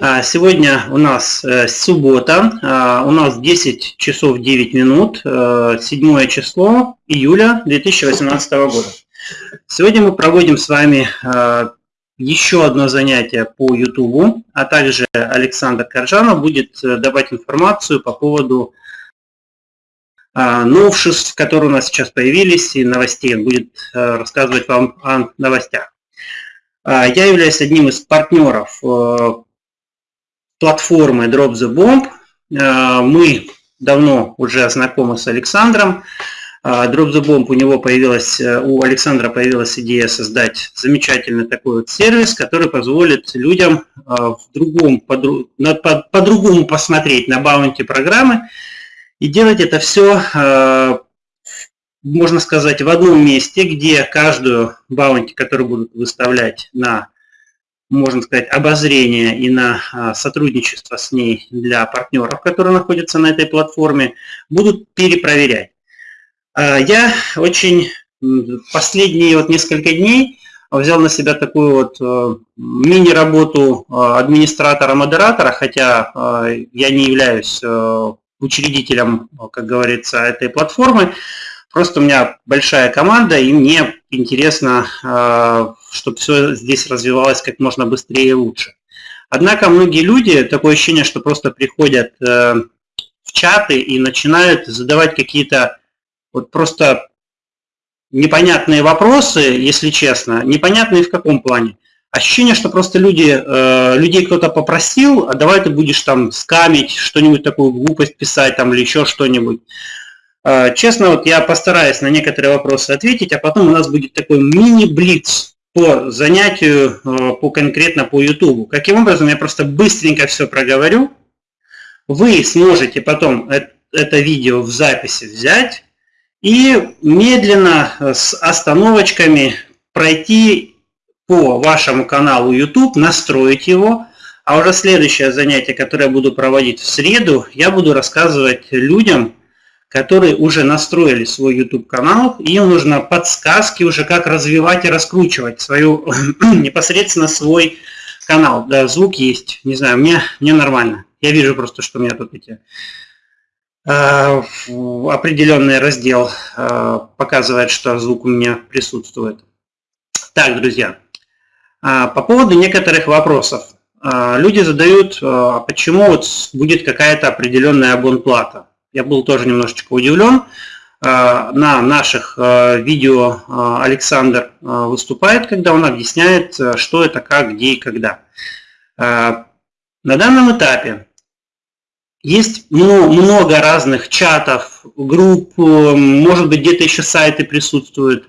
А, сегодня у нас э, суббота, а, у нас 10 часов 9 минут, 7 э, число июля 2018 года. Сегодня мы проводим с вами а, еще одно занятие по YouTube, а также Александр Коржанов будет э, давать информацию по поводу новшеств, которые у нас сейчас появились, и новостей. Будет рассказывать вам о новостях. Я являюсь одним из партнеров платформы Drop the Bomb. Э, мы давно уже знакомы с Александром. Э, Drop the Bomb у него появилась, э, у Александра появилась идея создать замечательный такой вот сервис, который позволит людям в другом, по-другому посмотреть на баунти программы и делать это все, можно сказать, в одном месте, где каждую баунти, которую будут выставлять на можно сказать, обозрение и на а, сотрудничество с ней для партнеров, которые находятся на этой платформе, будут перепроверять. А, я очень последние вот несколько дней взял на себя такую вот э, мини-работу э, администратора-модератора, хотя э, я не являюсь учредителем, как говорится, этой платформы, Просто у меня большая команда, и мне интересно, чтобы все здесь развивалось как можно быстрее и лучше. Однако многие люди, такое ощущение, что просто приходят э, в чаты и начинают задавать какие-то вот просто непонятные вопросы, если честно, непонятные в каком плане. Ощущение, что просто люди, э, людей кто-то попросил, а давай ты будешь там скамить, что-нибудь такую глупость писать там или еще что-нибудь. А, честно, вот я постараюсь на некоторые вопросы ответить, а потом у нас будет такой мини-блиц по занятию, а, по конкретно по YouTube. Каким образом, я просто быстренько все проговорю. Вы сможете потом это видео в записи взять и медленно с остановочками пройти по вашему каналу YouTube, настроить его, а уже следующее занятие, которое я буду проводить в среду, я буду рассказывать людям, которые уже настроили свой YouTube-канал, им нужно подсказки уже, как развивать и раскручивать свою непосредственно свой канал. Да, звук есть, не знаю, мне, мне нормально. Я вижу просто, что у меня тут эти э, определенный раздел э, показывает, что звук у меня присутствует. Так, друзья, э, по поводу некоторых вопросов. Люди задают, э, почему вот будет какая-то определенная абонплата. Я был тоже немножечко удивлен. А, на наших а, видео а, Александр выступает, когда он объясняет, что это, как, где и когда. На данном этапе есть много разных чатов, групп, может быть где-то еще сайты присутствуют,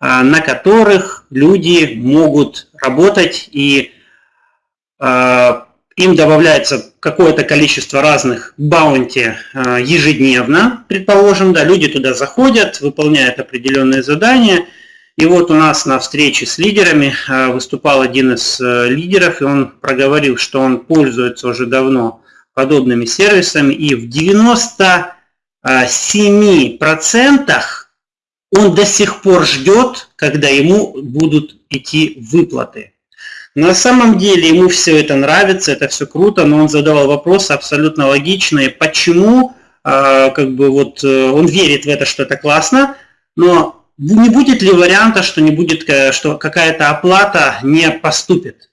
на которых люди могут работать и им добавляется какое-то количество разных баунти э, ежедневно, предположим, да, люди туда заходят, выполняют определенные задания, и вот у нас на встрече с лидерами э, выступал один из э, лидеров, и он проговорил, что он пользуется уже давно подобными сервисами, и в 97% он до сих пор ждет, когда ему будут идти выплаты. На самом деле ему все это нравится, это все круто, но он задавал вопросы абсолютно логичные, почему, а, как бы вот э, он верит в это, что это классно, но не будет ли варианта, что не будет, э, что какая-то оплата не поступит?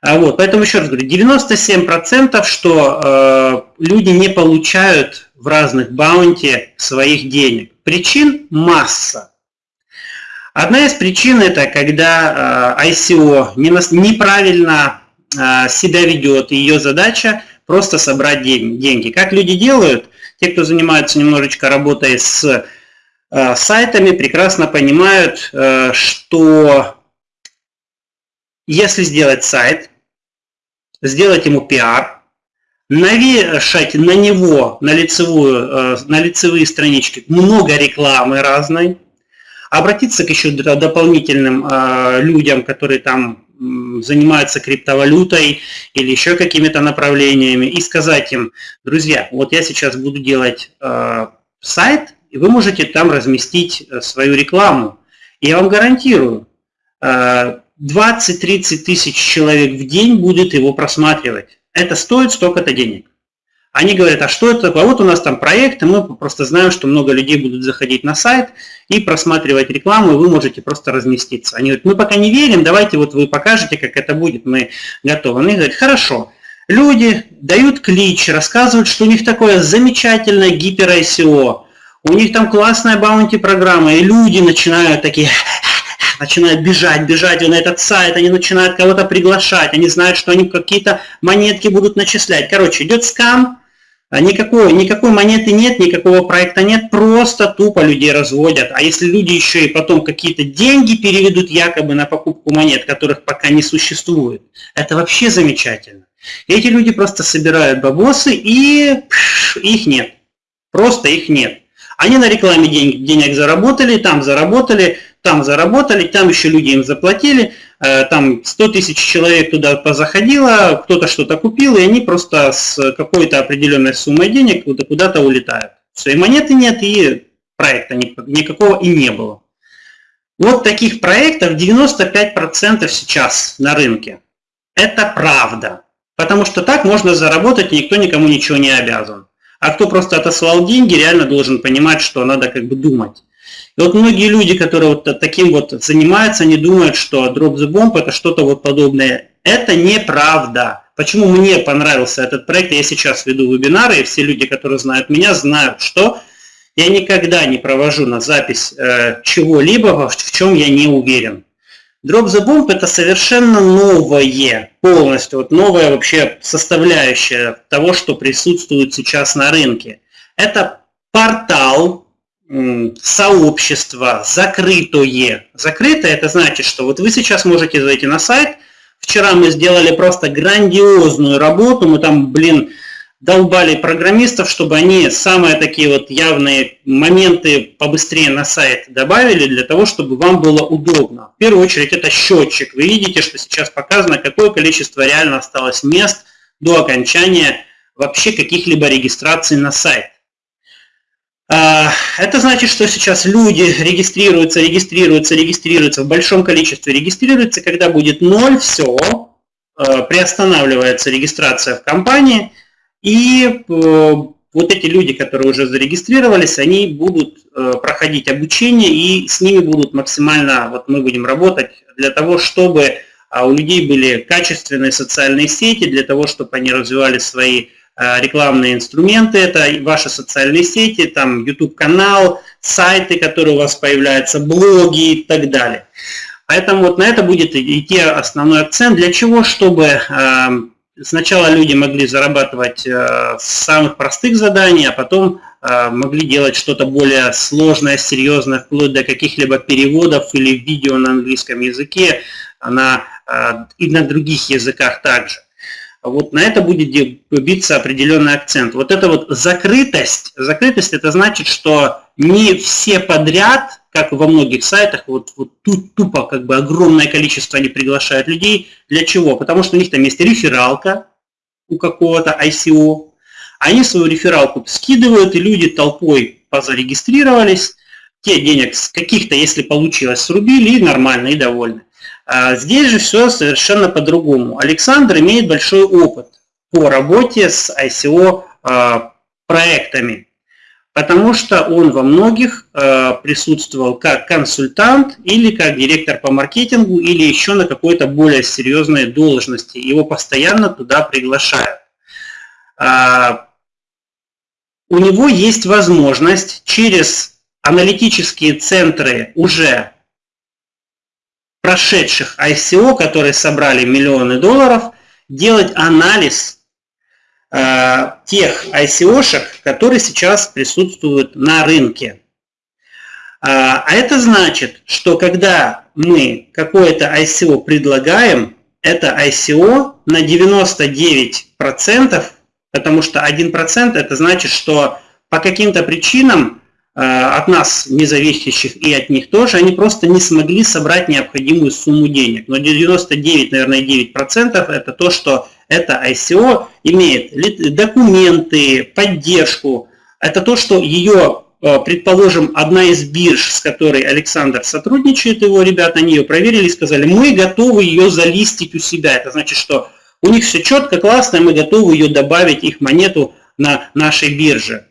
А вот, поэтому еще раз говорю, 97% что э, люди не получают в разных баунти своих денег. Причин масса. Одна из причин это когда э, ICO неправильно э, себя ведет, и ее задача просто собрать деньги. Как люди делают? Те, кто занимается немножечко работой с э, сайтами, прекрасно понимают, что если сделать сайт, сделать ему пиар, навешать на него, на, лицевую, на лицевые странички много рекламы разной, обратиться к еще дополнительным а, людям, которые там занимаются криптовалютой или еще какими-то направлениями, и сказать им, друзья, вот я сейчас буду делать а, сайт, и вы можете там разместить э, свою рекламу. Я вам гарантирую, а, 20-30 тысяч человек в день будет его просматривать. Это стоит столько-то денег. Они говорят, а что это такое? А вот у нас там проект, и мы просто знаем, что много людей будут заходить на сайт и просматривать рекламу, и вы можете просто разместиться. Они говорят, мы пока не верим, давайте вот вы покажете, как это будет, мы готовы. Они говорят, хорошо. Люди дают клич, рассказывают, что у них такое замечательное гипер ICO, у них там классная баунти-программа, и люди начинают такие начинают бежать, бежать на этот сайт, они начинают кого-то приглашать, они знают, что они какие-то монетки будут начислять. Короче, идет скам, никакой, никакой монеты нет, никакого проекта нет, просто тупо людей разводят. А если люди еще и потом какие-то деньги переведут якобы на покупку монет, которых пока не существует, это вообще замечательно. Эти люди просто собирают бабосы и пш, их нет. Просто их нет. Они на рекламе денег, денег заработали, там заработали, там заработали, там еще люди им заплатили, э, там 100 тысяч человек туда позаходило, кто-то что-то купил, и они просто с какой-то определенной суммой денег куда-то улетают. Все, и монеты нет, и проекта никакого и не было. Вот таких проектов 95% сейчас на рынке. Это правда. Потому что так можно заработать, и никто никому ничего не обязан. А кто просто отослал деньги, реально должен понимать, что надо как бы думать. И вот многие люди, которые вот таким вот занимаются, они думают, что Drop the Bomb это что-то вот подобное. Это неправда. Почему мне понравился этот проект? Я сейчас веду вебинары, и все люди, которые знают меня, знают, что я никогда не провожу на запись э, чего-либо, в чем я не уверен. Drop the Bomb это совершенно новое, полностью, вот новая вообще составляющая того, что присутствует сейчас на рынке. Это портал, сообщество закрытое. Закрытое это значит, что вот вы сейчас можете зайти на сайт. Вчера мы сделали просто грандиозную работу, мы там, блин, долбали программистов, чтобы они самые такие вот явные моменты побыстрее на сайт добавили, для того, чтобы вам было удобно. В первую очередь это счетчик. Вы видите, что сейчас показано, какое количество реально осталось мест до окончания вообще каких-либо регистраций на сайт. А, это значит, что сейчас люди регистрируются, регистрируются, регистрируются в большом количестве, регистрируются, когда будет ноль, все, а, приостанавливается регистрация в компании – и э, вот эти люди, которые уже зарегистрировались, они будут э, проходить обучение, и с ними будут максимально, вот мы будем работать для того, чтобы а, у людей были качественные социальные сети, для того, чтобы они развивали свои э, рекламные инструменты, это ваши социальные сети, там YouTube-канал, сайты, которые у вас появляются, блоги и так далее. Поэтому вот на это будет идти основной акцент. Для чего? Чтобы Сначала люди могли зарабатывать э, с самых простых заданий, а потом э, могли делать что-то более сложное, серьезное, вплоть до каких-либо переводов или видео на английском языке, на, э, и на других языках также. Вот на это будет биться определенный акцент. Вот эта вот закрытость, закрытость это значит, что не все подряд как во многих сайтах, вот, вот тут тупо как бы огромное количество они приглашают людей. Для чего? Потому что у них там есть рефералка у какого-то ICO. Они свою рефералку скидывают, и люди толпой позарегистрировались. Те денег с каких-то, если получилось, срубили, и нормально, и довольны. А здесь же все совершенно по-другому. Александр имеет большой опыт по работе с ICO а, проектами потому что он во многих э, присутствовал как консультант или как директор по маркетингу или еще на какой-то более серьезной должности. Его постоянно туда приглашают. А, у него есть возможность через аналитические центры уже прошедших ICO, которые собрали миллионы долларов, делать анализ Э, тех ICO-шек, которые сейчас присутствуют на рынке. А, а это значит, что когда мы какое-то ICO предлагаем, это ICO на 99%, потому что 1% это значит, что по каким-то причинам э, от нас независящих и от них тоже, они просто не смогли собрать необходимую сумму денег. Но 99, наверное, 9% это то, что это ICO имеет документы, поддержку. Это то, что ее э, предположим, одна из бирж, с которой Александр сотрудничает, его ребята, они ее проверили и сказали, мы готовы ее залистить у себя. Это значит, что у них все четко, классно, мы готовы ее добавить, их монету на нашей бирже.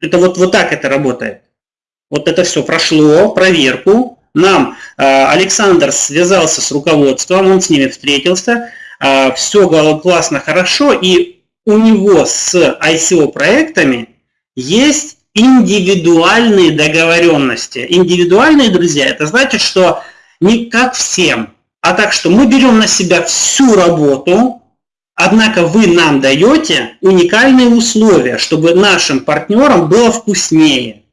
Это вот, вот так это работает. Вот это все прошло, проверку. Нам э, Александр связался с руководством, он с ними встретился, э, все классно, хорошо, и у него с ICO проектами есть индивидуальные договоренности. Индивидуальные, друзья, это значит, что не как всем, а так, что мы берем на себя всю работу, Однако вы нам даете уникальные условия, чтобы нашим партнерам было вкуснее.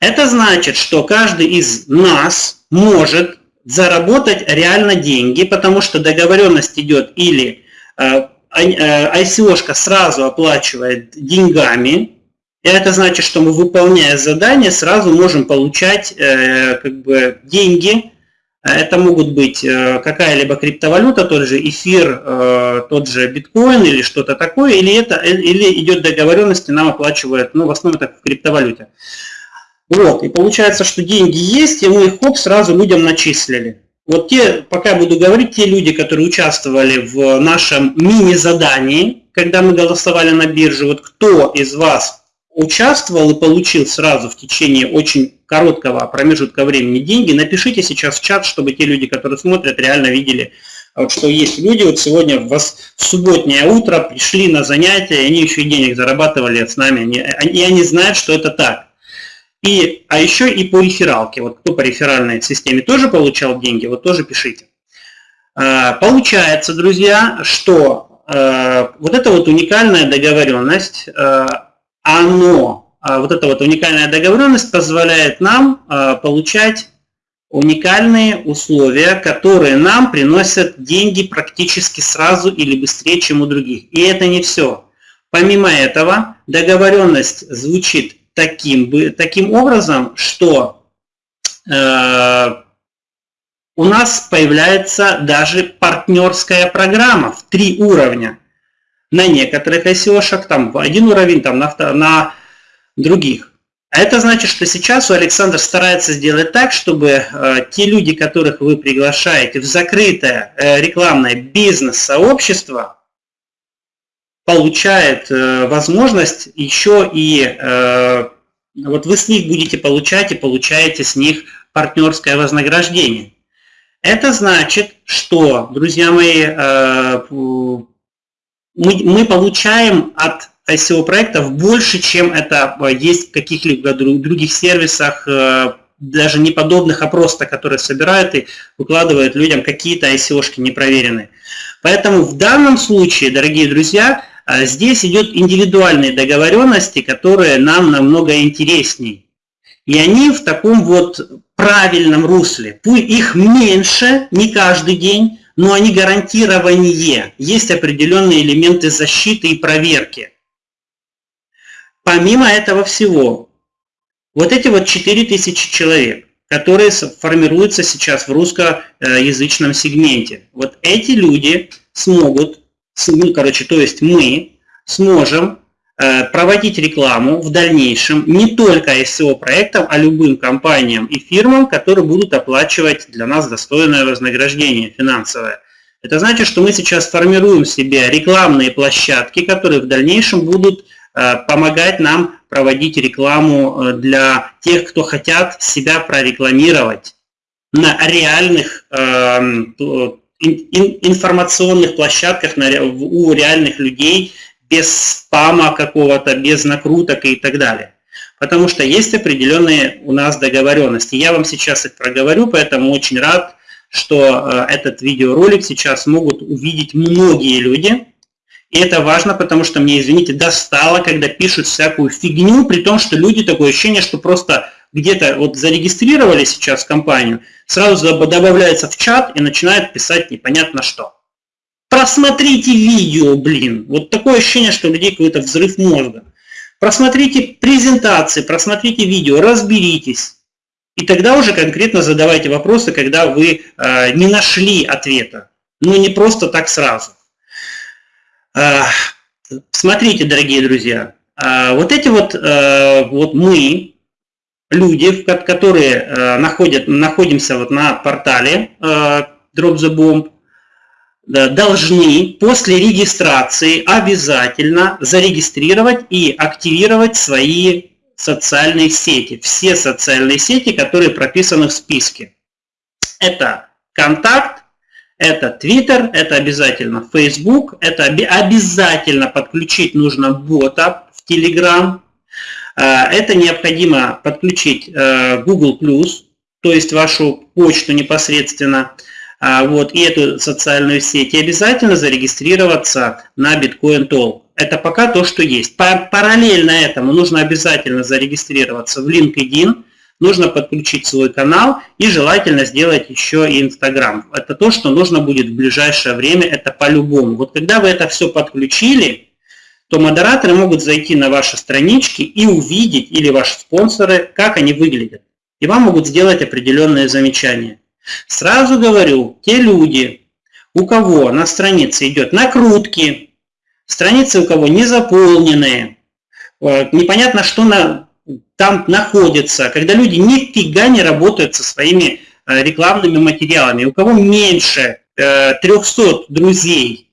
Это значит, что каждый из нас может заработать реально деньги, потому что договоренность идет или э, ICO-шка э, сразу оплачивает деньгами, и это значит, что мы, выполняя задание, сразу можем получать э, как бы, деньги это могут быть э, какая-либо криптовалюта, тот же эфир, э, тот же биткоин или что-то такое, или, это, или идет договоренность, и нам оплачивают, ну, в основном это в криптовалюте. Вот, и получается, что деньги есть, и мы их хоп, сразу людям начислили. Вот те, пока буду говорить, те люди, которые участвовали в нашем мини-задании, когда мы голосовали на бирже, вот кто из вас участвовал и получил сразу в течение очень короткого промежутка времени деньги, напишите сейчас в чат, чтобы те люди, которые смотрят, реально видели, вот, что есть люди, вот сегодня в, субботнее утро пришли на занятия, и они еще и денег зарабатывали с нами, они, и они знают, что это так. И, а еще и по рефералке. Вот кто по реферальной системе тоже получал деньги, вот тоже пишите. А, получается, друзья, что а, вот эта вот уникальная договоренность, а, оно а, вот эта вот уникальная договоренность позволяет нам а, получать уникальные условия, которые нам приносят деньги практически сразу или быстрее, чем у других. И это не все. Помимо этого, договоренность звучит таким, таким образом, что э, у нас появляется даже партнерская программа в три уровня. На некоторых ICO-шах там в один уровень, там на, на других. А это значит, что сейчас у Александра старается сделать так, чтобы э, те люди, которых вы приглашаете в закрытое э, рекламное бизнес-сообщество, получает э, возможность еще и э, вот вы с них будете получать и получаете с них партнерское вознаграждение. Это значит, что, друзья мои, э, мы, мы получаем от ICO проектов больше, чем это э, есть в каких-либо других сервисах, э, даже не подобных, а просто, которые собирают и выкладывают людям какие-то ICO-шки непроверенные. Поэтому в данном случае, дорогие друзья, э, здесь идет индивидуальные договоренности, которые нам намного интереснее. И они в таком вот правильном русле. Их меньше, не каждый день, но они гарантирование. Есть определенные элементы защиты и проверки. Помимо этого всего, вот эти вот 4000 человек, которые формируются сейчас в русскоязычном сегменте, вот эти люди смогут, ну, короче, то есть мы сможем проводить рекламу в дальнейшем не только SEO проектам, а любым компаниям и фирмам, которые будут оплачивать для нас достойное вознаграждение финансовое. Это значит, что мы сейчас формируем себе рекламные площадки, которые в дальнейшем будут Э, помогать нам проводить рекламу э, для тех, кто хотят себя прорекламировать на реальных эм, информационных площадках у реальных людей без спама какого-то, без накруток и так далее. Потому что есть определенные у нас договоренности. Я вам сейчас их проговорю, поэтому очень рад, что э, этот видеоролик сейчас могут увидеть многие люди, и это важно, потому что мне, извините, достало, когда пишут всякую фигню, при том, что люди такое ощущение, что просто где-то вот зарегистрировали сейчас компанию, сразу добавляется в чат и начинает писать непонятно что. Просмотрите видео, блин. Вот такое ощущение, что у людей какой-то взрыв мозга. Просмотрите презентации, просмотрите видео, разберитесь. И тогда уже конкретно задавайте вопросы, когда вы э, не нашли ответа. Но не просто так сразу. Смотрите, дорогие друзья, Вот эти вот, вот мы, люди, которые находят, находимся вот на портале Drop the Bomb, должны после регистрации обязательно зарегистрировать и активировать свои социальные сети. Все социальные сети, которые прописаны в списке. Это контакт, это Twitter, это обязательно Facebook, это обязательно подключить нужно бота в Telegram. А, это необходимо подключить э, Google+, то есть вашу почту непосредственно. А, вот, и эту социальную сеть, и обязательно зарегистрироваться на Bitcoin Talk. Это пока то, что есть. Параллельно этому нужно обязательно зарегистрироваться в LinkedIn, нужно подключить свой канал и желательно сделать еще и Instagram. Это то, что нужно будет в ближайшее время, это по-любому. Вот когда вы это все подключили, то модераторы могут зайти на ваши странички и увидеть, или ваши спонсоры, как они выглядят. И вам могут сделать определенные замечания. Сразу говорю, те люди, у кого на странице идет накрутки, страницы у кого не заполненные, э, непонятно, что на, там находится, когда люди нифига не работают со своими э, рекламными материалами, у кого меньше 300 э, друзей,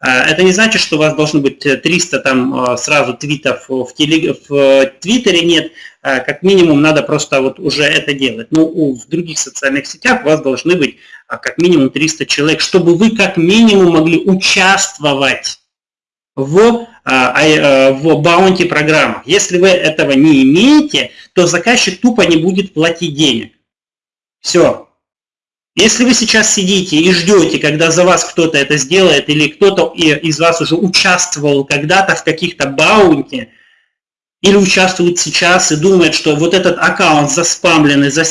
это не значит, что у вас должно быть 300 там сразу твитов в, телег... в Твиттере, нет. Э, как минимум надо просто вот уже это делать. Но ну, в других социальных сетях у вас должны быть а, как минимум 300 человек, чтобы вы как минимум могли участвовать в, а, э, в баунти программах. Если вы этого не имеете, то заказчик тупо не будет платить денег. Все. Если вы сейчас сидите и ждете, когда за вас кто-то это сделает, или кто-то из вас уже участвовал когда-то в каких-то баунти, или участвует сейчас и думает, что вот этот аккаунт заспамленный, за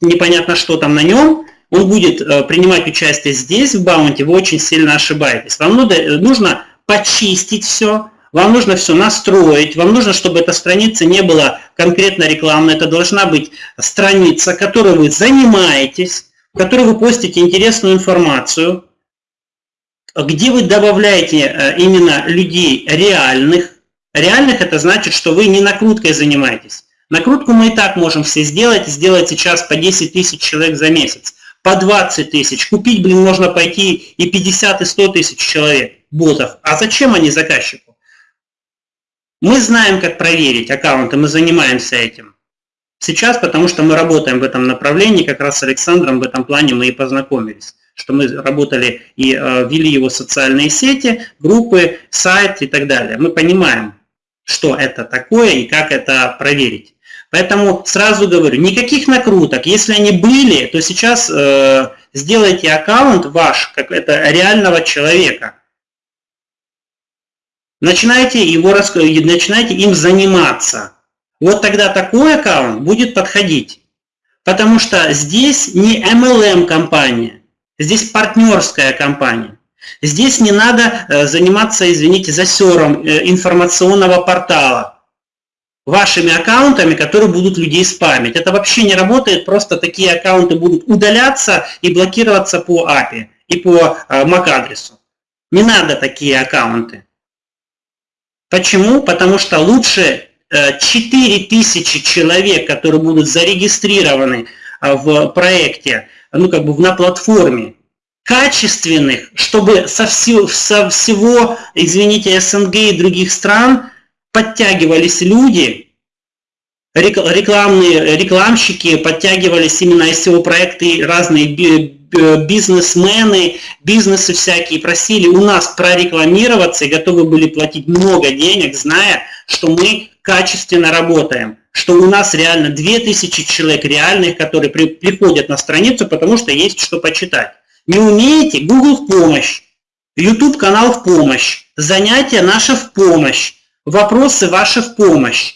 непонятно что там на нем, он будет э, принимать участие здесь, в баунте, вы очень сильно ошибаетесь. Вам э, нужно почистить все, вам нужно все настроить, вам нужно, чтобы эта страница не была конкретно рекламной, это должна быть страница, которой вы занимаетесь, в которой вы постите интересную информацию, где вы добавляете э, именно людей реальных, Реальных это значит, что вы не накруткой занимаетесь. Накрутку мы и так можем все сделать, сделать сейчас по 10 тысяч человек за месяц, по 20 тысяч. Купить, блин, можно пойти и 50, и 100 тысяч человек, ботов. А зачем они заказчику? Мы знаем, как проверить аккаунты, мы занимаемся этим. Сейчас, потому что мы работаем в этом направлении, как раз с Александром в этом плане мы и познакомились что мы работали и э, вели его социальные сети, группы, сайт и так далее. Мы понимаем, что это такое и как это проверить. Поэтому сразу говорю, никаких накруток. Если они были, то сейчас э, сделайте аккаунт ваш, как это реального человека. Начинайте, его, начинайте им заниматься. Вот тогда такой аккаунт будет подходить. Потому что здесь не MLM компания, здесь партнерская компания. Здесь не надо э, заниматься, извините, засером э, информационного портала вашими аккаунтами, которые будут людей спамить. Это вообще не работает, просто такие аккаунты будут удаляться и блокироваться по API и по э, MAC-адресу. Не надо такие аккаунты. Почему? Потому что лучше 4000 человек, которые будут зарегистрированы в проекте, ну как бы на платформе, качественных, чтобы со всего, со всего, извините, СНГ и других стран подтягивались люди, рекламные рекламщики, подтягивались именно всего проекта разные бизнесмены, бизнесы всякие просили у нас прорекламироваться и готовы были платить много денег, зная, что мы качественно работаем, что у нас реально 2000 человек реальных, которые при, приходят на страницу, потому что есть что почитать. Не умеете? Google в помощь. YouTube канал в помощь. Занятия наши в помощь. Вопросы ваши в помощь.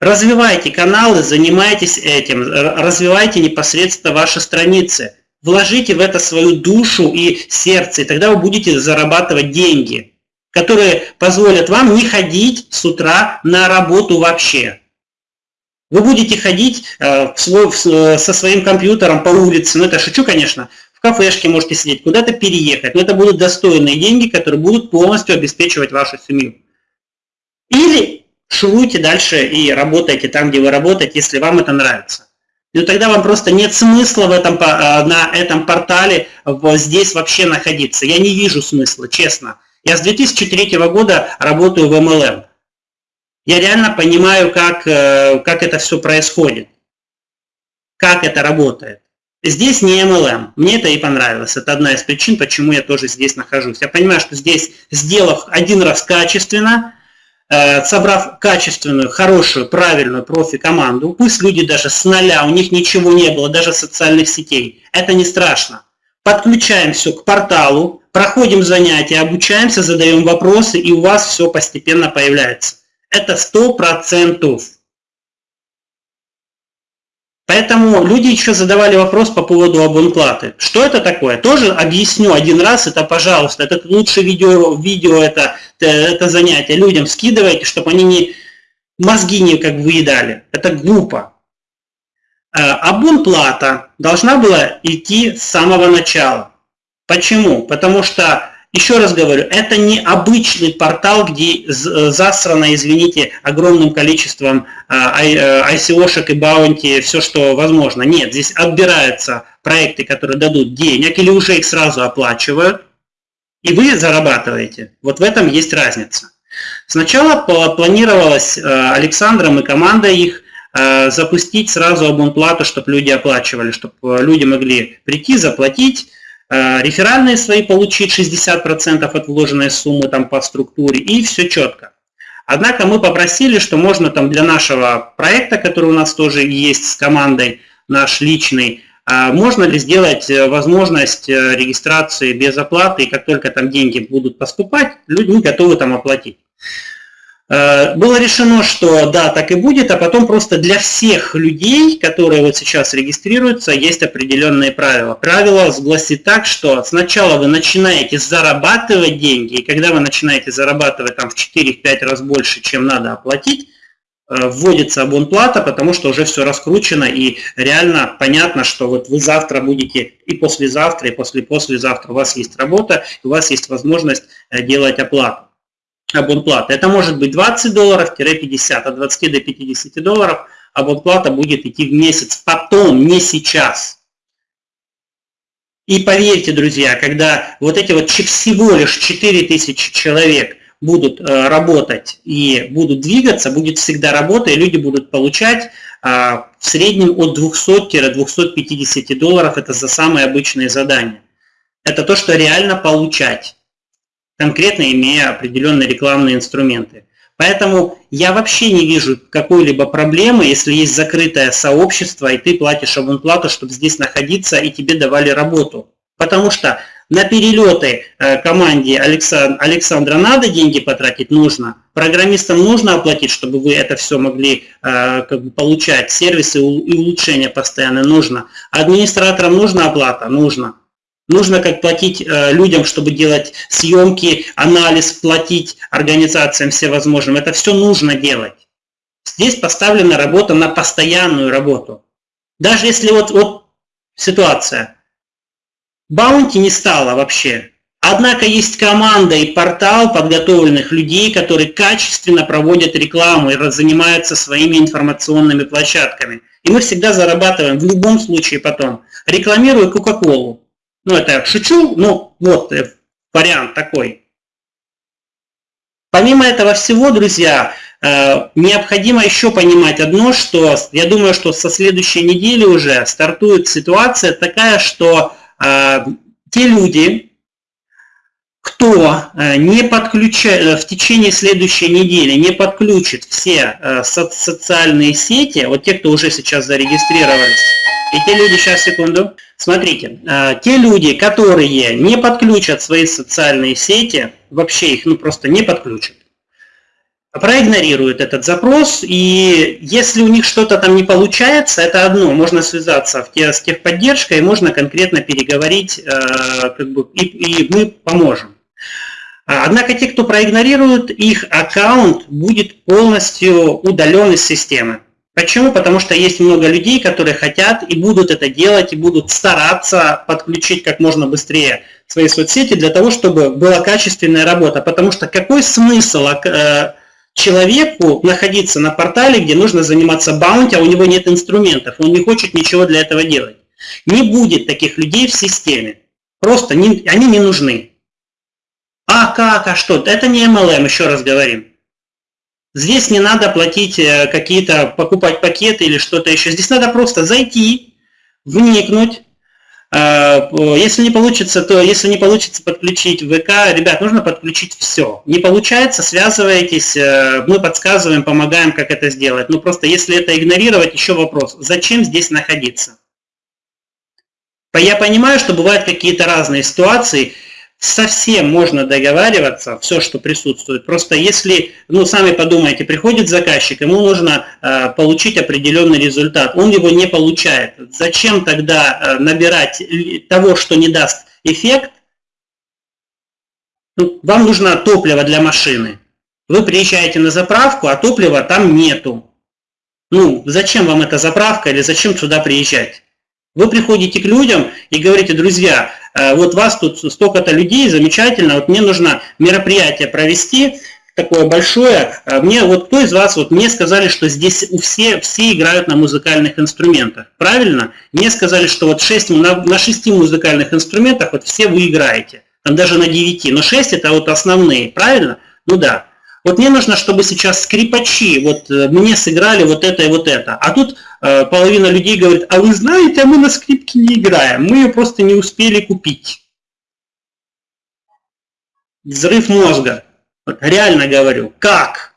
Развивайте каналы, занимайтесь этим, развивайте непосредственно ваши страницы. Вложите в это свою душу и сердце, и тогда вы будете зарабатывать деньги, которые позволят вам не ходить с утра на работу вообще. Вы будете ходить э, свой, в, со своим компьютером по улице, ну это шучу, конечно, в кафешке можете сидеть, куда-то переехать, но это будут достойные деньги, которые будут полностью обеспечивать вашу семью. Или шуруйте дальше и работайте там, где вы работаете, если вам это нравится. Ну тогда вам просто нет смысла в этом, э, на этом портале здесь вообще находиться. Я не вижу смысла, честно. Я с 2003 года работаю в MLM. Я реально понимаю, как, э, как это все происходит, как это работает. Здесь не MLM. Мне это и понравилось. Это одна из причин, почему я тоже здесь нахожусь. Я понимаю, что здесь, сделав один раз качественно, э, собрав качественную, хорошую, правильную профи-команду, пусть люди даже с нуля, у них ничего не было, даже социальных сетей, это не страшно. Подключаем все к порталу, проходим занятия, обучаемся, задаем вопросы, и у вас все постепенно появляется. Это сто процентов. Поэтому люди еще задавали вопрос по поводу абонплаты. Что это такое? Тоже объясню один раз, это, пожалуйста, это лучше видео, видео это, это занятие людям скидывайте, чтобы они не мозги не как выедали. Это глупо. Э, абонплата должна была идти с самого начала. Почему? Потому что еще раз говорю, это не обычный портал, где э, засрано, извините, огромным количеством ICO-шек э, и баунти, все, что возможно. Нет, здесь отбираются проекты, которые дадут денег, или уже их сразу оплачивают, и вы зарабатываете. Вот в этом есть разница. Сначала планировалось э, Александром и командой их запустить сразу абонплату, чтобы люди оплачивали, чтобы люди могли прийти, заплатить, реферальные свои получить 60% от вложенной суммы там по структуре, и все четко. Однако мы попросили, что можно там для нашего проекта, который у нас тоже есть с командой, наш личный, э, можно ли сделать э, возможность регистрации без оплаты, и как только там деньги будут поступать, люди готовы там оплатить. Э, было решено, что да, так и будет, а потом просто для всех людей, которые вот сейчас регистрируются, есть определенные правила. Правило гласит так, что сначала вы начинаете зарабатывать деньги, и когда вы начинаете зарабатывать там в 4-5 раз больше, чем надо оплатить, э, вводится абонплата, потому что уже все раскручено и реально понятно, что вот вы завтра будете и послезавтра, и после-послезавтра у вас есть работа, у вас есть возможность э, делать оплату абонплата. Это может быть 20 долларов-50, от 20 до 50 долларов абонплата будет идти в месяц, потом, не сейчас. И поверьте, друзья, когда вот эти вот всего лишь 4000 человек будут э, работать и будут двигаться, будет всегда работа, и люди будут получать а, в среднем от 200-250 долларов, это за самые обычные задания. Это то, что реально получать конкретно имея определенные рекламные инструменты. Поэтому я вообще не вижу какой-либо проблемы, если есть закрытое сообщество, и ты платишь абонплату, чтобы здесь находиться, и тебе давали работу. Потому что на перелеты э, команде Александра надо деньги потратить, нужно. Программистам нужно оплатить, чтобы вы это все могли э, как бы, получать. Сервисы и улучшения постоянно нужно. Администраторам нужна оплата? Нужно. Нужно как платить э, людям, чтобы делать съемки, анализ, платить организациям всевозможным. Это все нужно делать. Здесь поставлена работа на постоянную работу. Даже если вот, вот ситуация. Баунти не стало вообще. Однако есть команда и портал подготовленных людей, которые качественно проводят рекламу и занимаются своими информационными площадками. И мы всегда зарабатываем в любом случае потом. Рекламируя Кока-Колу. Ну, это я шучу, но вот э, вариант такой. Помимо этого всего, друзья, э, необходимо еще понимать одно, что я думаю, что со следующей недели уже стартует ситуация такая, что э, те люди, кто не подключает в течение следующей недели не подключит все социальные сети, вот те, кто уже сейчас зарегистрировались, и те люди, сейчас секунду, Смотрите, э, те люди, которые не подключат свои социальные сети, вообще их ну, просто не подключат, проигнорируют этот запрос, и если у них что-то там не получается, это одно, можно связаться в те, с техподдержкой, можно конкретно переговорить, э, как бы, и, и мы поможем. Однако те, кто проигнорирует, их аккаунт будет полностью удален из системы. Почему? Потому что есть много людей, которые хотят и будут это делать, и будут стараться подключить как можно быстрее свои соцсети для того, чтобы была качественная работа. Потому что какой смысл э, человеку находиться на портале, где нужно заниматься баунти, а у него нет инструментов, он не хочет ничего для этого делать. Не будет таких людей в системе. Просто не, они не нужны. А как, а что? Это не MLM, еще раз говорим. Здесь не надо платить э, какие-то, покупать пакеты или что-то еще. Здесь надо просто зайти, вникнуть. Э, если не получится, то если не получится подключить ВК, ребят, нужно подключить все. Не получается, связывайтесь, э, мы подсказываем, помогаем, как это сделать. Но просто если это игнорировать, еще вопрос, зачем здесь находиться? Я понимаю, что бывают какие-то разные ситуации, совсем можно договариваться, все, что присутствует. Просто если, ну, сами подумайте, приходит заказчик, ему нужно э, получить определенный результат, он его не получает. Зачем тогда э, набирать того, что не даст эффект? Ну, вам нужно топливо для машины. Вы приезжаете на заправку, а топлива там нету. Ну, зачем вам эта заправка или зачем сюда приезжать? Вы приходите к людям и говорите, друзья, э, вот вас тут столько-то людей, замечательно, вот мне нужно мероприятие провести, такое большое. Э, мне вот кто из вас, вот мне сказали, что здесь у все, все играют на музыкальных инструментах. Правильно? Мне сказали, что вот 6, на, на 6 музыкальных инструментах вот все вы играете. Там даже на 9. Но 6 это вот основные. Правильно? Ну да. Вот мне нужно, чтобы сейчас скрипачи вот э, мне сыграли вот это и вот это. А тут э, половина людей говорит, а вы знаете, а мы на скрипке не играем, мы ее просто не успели купить. Взрыв мозга. Реально говорю. Как?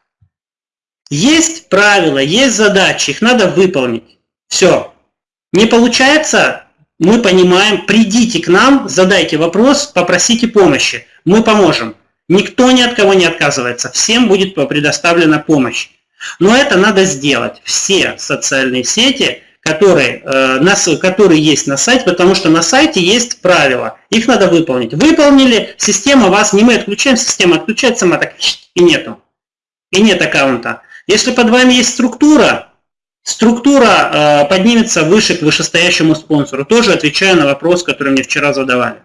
Есть правила, есть задачи, их надо выполнить. Все. Не получается, мы понимаем, придите к нам, задайте вопрос, попросите помощи. Мы поможем. Никто ни от кого не отказывается, всем будет предоставлена помощь. Но это надо сделать. Все социальные сети, которые, э, на, которые есть на сайте, потому что на сайте есть правила. Их надо выполнить. Выполнили, система вас, не мы отключаем, система отключает сама, так и нету. И нет аккаунта. Если под вами есть структура, структура э, поднимется выше к вышестоящему спонсору. Тоже отвечаю на вопрос, который мне вчера задавали.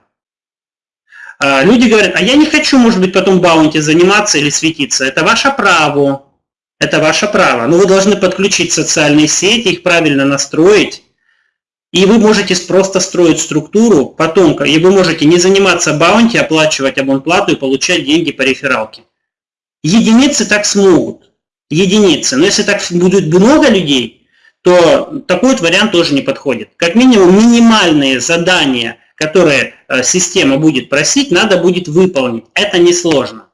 А, люди говорят, а я не хочу, может быть, потом баунти заниматься или светиться. Это ваше право. Это ваше право. Но вы должны подключить социальные сети, их правильно настроить. И вы можете просто строить структуру потом, и вы можете не заниматься баунти, оплачивать абонплату и получать деньги по рефералке. Единицы так смогут. Единицы. Но если так будет много людей, то такой вот вариант тоже не подходит. Как минимум минимальные задания – которые э, система будет просить, надо будет выполнить. Это несложно.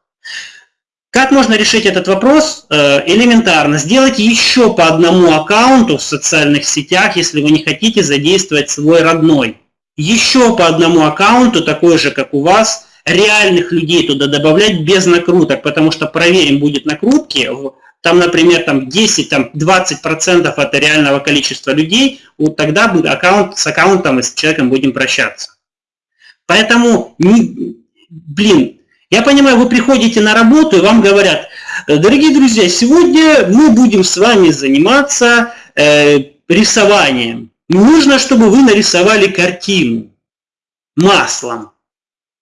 Как можно решить этот вопрос? Э, элементарно. Сделайте еще по одному аккаунту в социальных сетях, если вы не хотите задействовать свой родной. Еще по одному аккаунту, такой же, как у вас, реальных людей туда добавлять без накруток, потому что проверим, будет накрутки, там, например, там 10, там 20% от реального количества людей, вот тогда аккаунт, с аккаунтом и с человеком будем прощаться. Поэтому, блин, я понимаю, вы приходите на работу и вам говорят, дорогие друзья, сегодня мы будем с вами заниматься э, рисованием. Нужно, чтобы вы нарисовали картину маслом.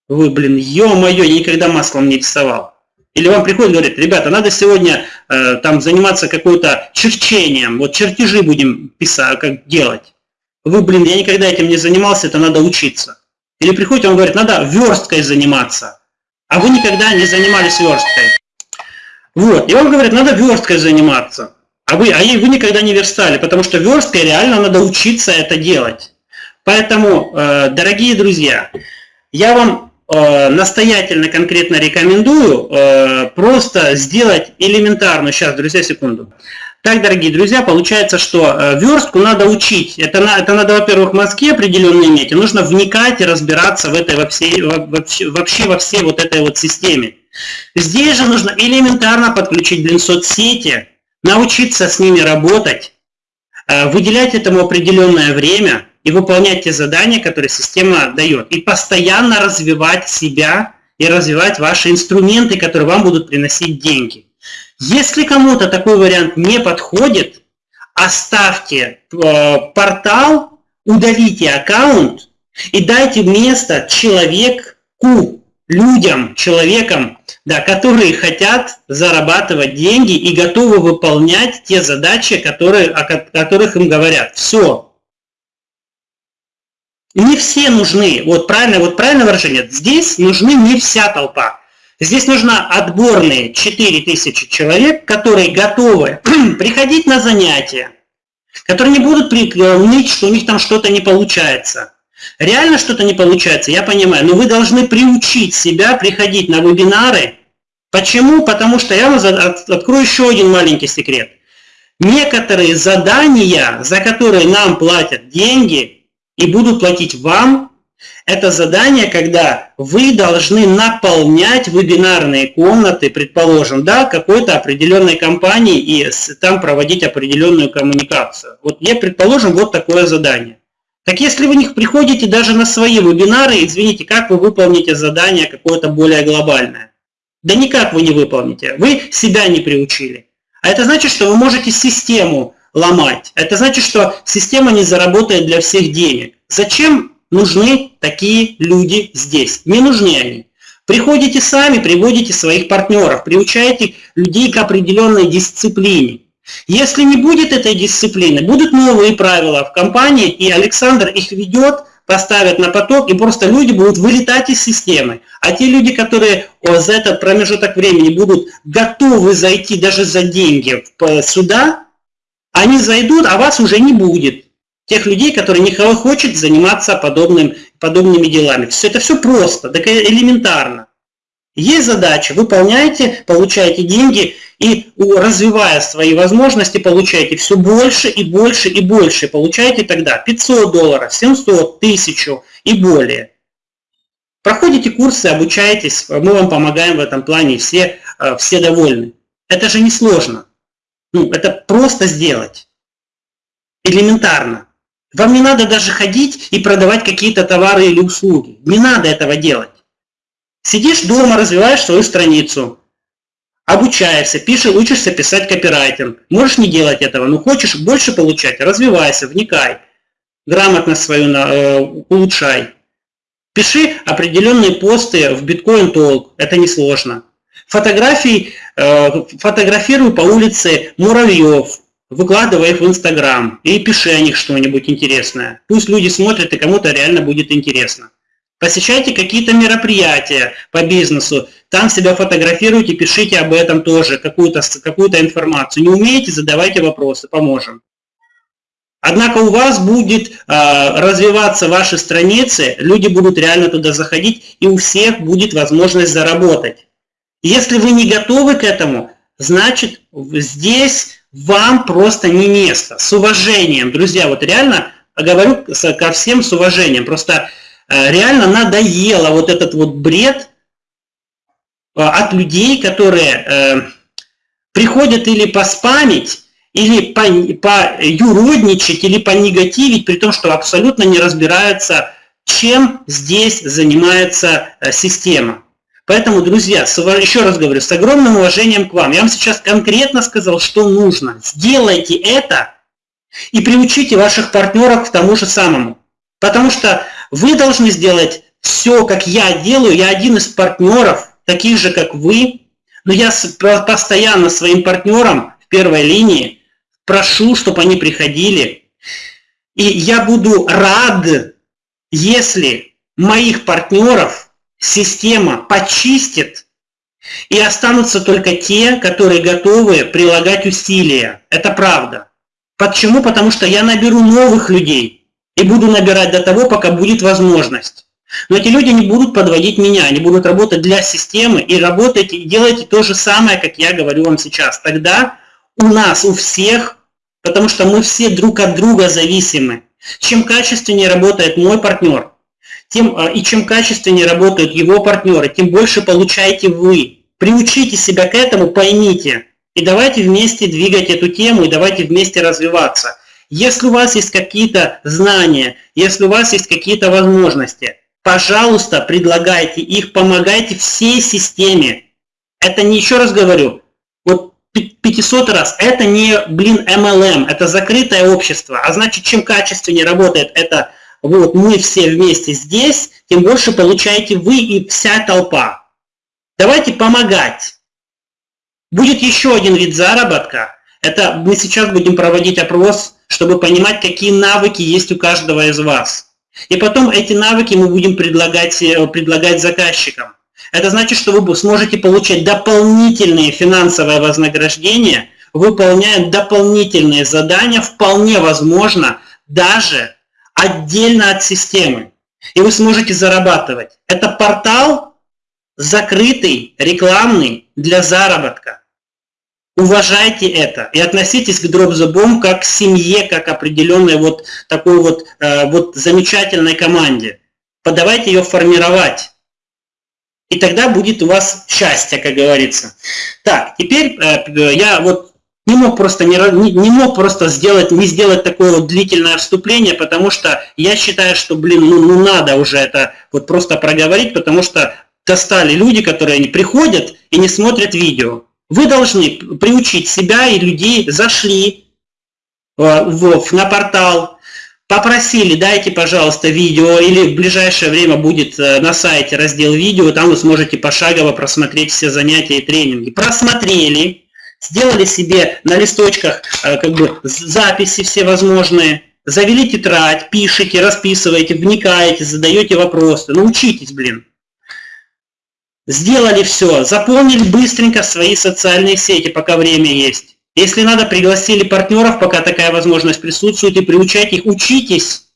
Вы, блин, ё-моё, никогда маслом не рисовал. Или вам приходит и говорит, ребята, надо сегодня э, там заниматься какой-то черчением, вот чертежи будем писать, как делать. Вы, блин, я никогда этим не занимался, это надо учиться. Или приходит, он говорит, надо версткой заниматься. А вы никогда не занимались версткой. Вот, и он говорит, надо версткой заниматься. А вы, а вы никогда не верстали, потому что версткой реально надо учиться это делать. Поэтому, э, дорогие друзья, я вам настоятельно конкретно рекомендую э, просто сделать элементарно, сейчас, друзья, секунду, так, дорогие друзья, получается, что э, верстку надо учить. Это, это надо, во-первых, мозги определенные иметь, и нужно вникать и разбираться в этой, во всей, вообще, вообще во всей вот этой вот системе. Здесь же нужно элементарно подключить, блин, соцсети, научиться с ними работать, э, выделять этому определенное время и выполнять те задания, которые система дает. И постоянно развивать себя и развивать ваши инструменты, которые вам будут приносить деньги. Если кому-то такой вариант не подходит, оставьте э, портал, удалите аккаунт и дайте место человеку, людям, человекам, да, которые хотят зарабатывать деньги и готовы выполнять те задачи, которые, о которых им говорят. Все. Не все нужны, вот правильно, вот правильное выражение, здесь нужны не вся толпа. Здесь нужна отборные 4000 человек, которые готовы приходить на занятия, которые не будут ныть, что у них там что-то не получается. Реально что-то не получается, я понимаю, но вы должны приучить себя приходить на вебинары. Почему? Потому что я вам открою еще один маленький секрет. Некоторые задания, за которые нам платят деньги и будут платить вам, это задание, когда вы должны наполнять вебинарные комнаты, предположим, да, какой-то определенной компании и там проводить определенную коммуникацию. Вот я, предположим, вот такое задание. Так если вы не приходите даже на свои вебинары, извините, как вы выполните задание какое-то более глобальное? Да никак вы не выполните. Вы себя не приучили. А это значит, что вы можете систему ломать. Это значит, что система не заработает для всех денег. Зачем нужны такие люди здесь. Не нужны они. Приходите сами, приводите своих партнеров, приучаете людей к определенной дисциплине. Если не будет этой дисциплины, будут новые правила в компании, и Александр их ведет, поставят на поток, и просто люди будут вылетать из системы. А те люди, которые за этот промежуток времени будут готовы зайти даже за деньги сюда, они зайдут, а вас уже не будет тех людей, которые не хочет заниматься подобным, подобными делами. Все это все просто, так элементарно. Есть задача, выполняете, получаете деньги и развивая свои возможности, получаете все больше и больше и больше. Получаете тогда 500 долларов, 700, 1000 и более. Проходите курсы, обучаетесь, мы вам помогаем в этом плане, все, э, все довольны. Это же не сложно. Ну, это просто сделать. Элементарно. Вам не надо даже ходить и продавать какие-то товары или услуги. Не надо этого делать. Сидишь дома, развиваешь свою страницу, обучаешься, пишешь, учишься писать копирайтинг. Можешь не делать этого, но хочешь больше получать, развивайся, вникай, грамотно свою э, улучшай. Пиши определенные посты в Bitcoin Talk, это несложно. Фотографии, э, фотографируй по улице муравьев, выкладывай их в Инстаграм и пиши о них что-нибудь интересное. Пусть люди смотрят и кому-то реально будет интересно. Посещайте какие-то мероприятия по бизнесу, там себя фотографируйте, пишите об этом тоже, какую-то какую информацию. Не умеете, задавайте вопросы, поможем. Однако у вас будет э, развиваться ваши страницы, люди будут реально туда заходить, и у всех будет возможность заработать. Если вы не готовы к этому, значит здесь вам просто не место. С уважением, друзья, вот реально говорю ко всем с уважением. Просто э, реально надоело вот этот вот бред э, от людей, которые э, приходят или поспамить, или по, по юродничать, или понегативить, при том, что абсолютно не разбираются, чем здесь занимается система. Поэтому, друзья, еще раз говорю, с огромным уважением к вам. Я вам сейчас конкретно сказал, что нужно. Сделайте это и приучите ваших партнеров к тому же самому. Потому что вы должны сделать все, как я делаю. Я один из партнеров, таких же, как вы. Но я постоянно своим партнерам в первой линии прошу, чтобы они приходили. И я буду рад, если моих партнеров система почистит, и останутся только те, которые готовы прилагать усилия. Это правда. Почему? Потому что я наберу новых людей и буду набирать до того, пока будет возможность. Но эти люди не будут подводить меня, они будут работать для системы и работайте, и делайте то же самое, как я говорю вам сейчас. Тогда у нас, у всех, потому что мы все друг от друга зависимы. Чем качественнее работает мой партнер, тем, а, и чем качественнее работают его партнеры, тем больше получаете вы. Приучите себя к этому, поймите. И давайте вместе двигать эту тему, и давайте вместе развиваться. Если у вас есть какие-то знания, если у вас есть какие-то возможности, пожалуйста, предлагайте их, помогайте всей системе. Это не, еще раз говорю, вот 500 раз, это не, блин, MLM, это закрытое общество. А значит, чем качественнее работает это вот мы все вместе здесь, тем больше получаете вы и вся толпа. Давайте помогать. Будет еще один вид заработка. Это мы сейчас будем проводить опрос, чтобы понимать, какие навыки есть у каждого из вас. И потом эти навыки мы будем предлагать, э, предлагать заказчикам. Это значит, что вы сможете получать дополнительные финансовые вознаграждения, выполняя дополнительные задания, вполне возможно, даже отдельно от системы. И вы сможете зарабатывать. Это портал закрытый, рекламный для заработка. Уважайте это и относитесь к Bomb как к семье, как к определенной вот такой вот, э, вот замечательной команде. Подавайте ее формировать. И тогда будет у вас счастье, как говорится. Так, теперь э, я вот не мог просто не, не мог просто сделать не сделать такое вот длительное вступление, потому что я считаю, что блин, ну, ну надо уже это вот просто проговорить, потому что достали люди, которые не приходят и не смотрят видео. Вы должны приучить себя и людей, зашли э, в, на портал, попросили, дайте, пожалуйста, видео, или в ближайшее время будет э, на сайте раздел видео, там вы сможете пошагово просмотреть все занятия и тренинги. Просмотрели, сделали себе на листочках э, как бы записи все возможные, завели тетрадь, пишите, расписываете, вникаете, задаете вопросы, научитесь, блин. Сделали все, заполнили быстренько свои социальные сети, пока время есть. Если надо, пригласили партнеров, пока такая возможность присутствует, и приучайте их, учитесь.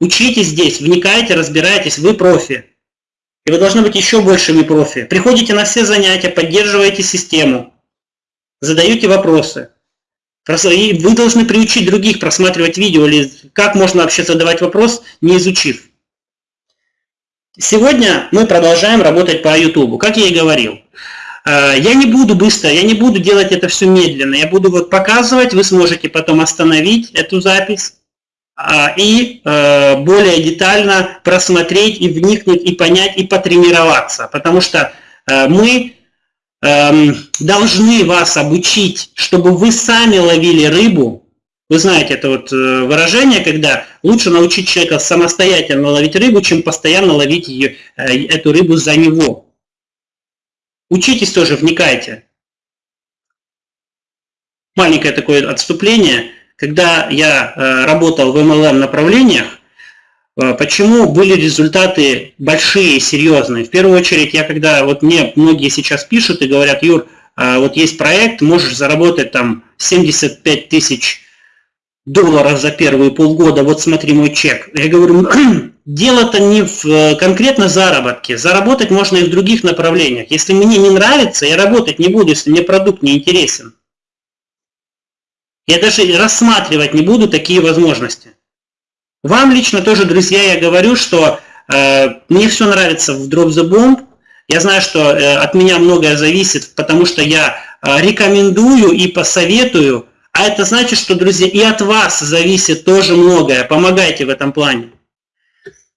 Учитесь здесь, вникайте, разбирайтесь, вы профи. И вы должны быть еще большими профи. Приходите на все занятия, поддерживаете систему, задаете вопросы. И вы должны приучить других просматривать видео, или как можно вообще задавать вопрос, не изучив. Сегодня мы продолжаем работать по YouTube, как я и говорил. Э, я не буду быстро, я не буду делать это все медленно. Я буду вот показывать, вы сможете потом остановить эту запись а, и э, более детально просмотреть и вникнуть, и понять, и потренироваться. Потому что э, мы должны вас обучить, чтобы вы сами ловили рыбу, вы знаете, это вот э, выражение, когда лучше научить человека самостоятельно ловить рыбу, чем постоянно ловить ее, э, эту рыбу за него. Учитесь тоже, вникайте. Маленькое такое отступление. Когда я э, работал в MLM направлениях, Почему были результаты большие, серьезные? В первую очередь, я когда, вот мне многие сейчас пишут и говорят, Юр, вот есть проект, можешь заработать там 75 тысяч долларов за первые полгода, вот смотри мой чек. Я говорю, дело-то не в э, конкретно заработке. Заработать можно и в других направлениях. Если мне не нравится, я работать не буду, если мне продукт не интересен. Я даже рассматривать не буду такие возможности. Вам лично тоже, друзья, я говорю, что э, мне все нравится в Drop the Bomb. Я знаю, что э, от меня многое зависит, потому что я э, рекомендую и посоветую а это значит, что, друзья, и от вас зависит тоже многое. Помогайте в этом плане.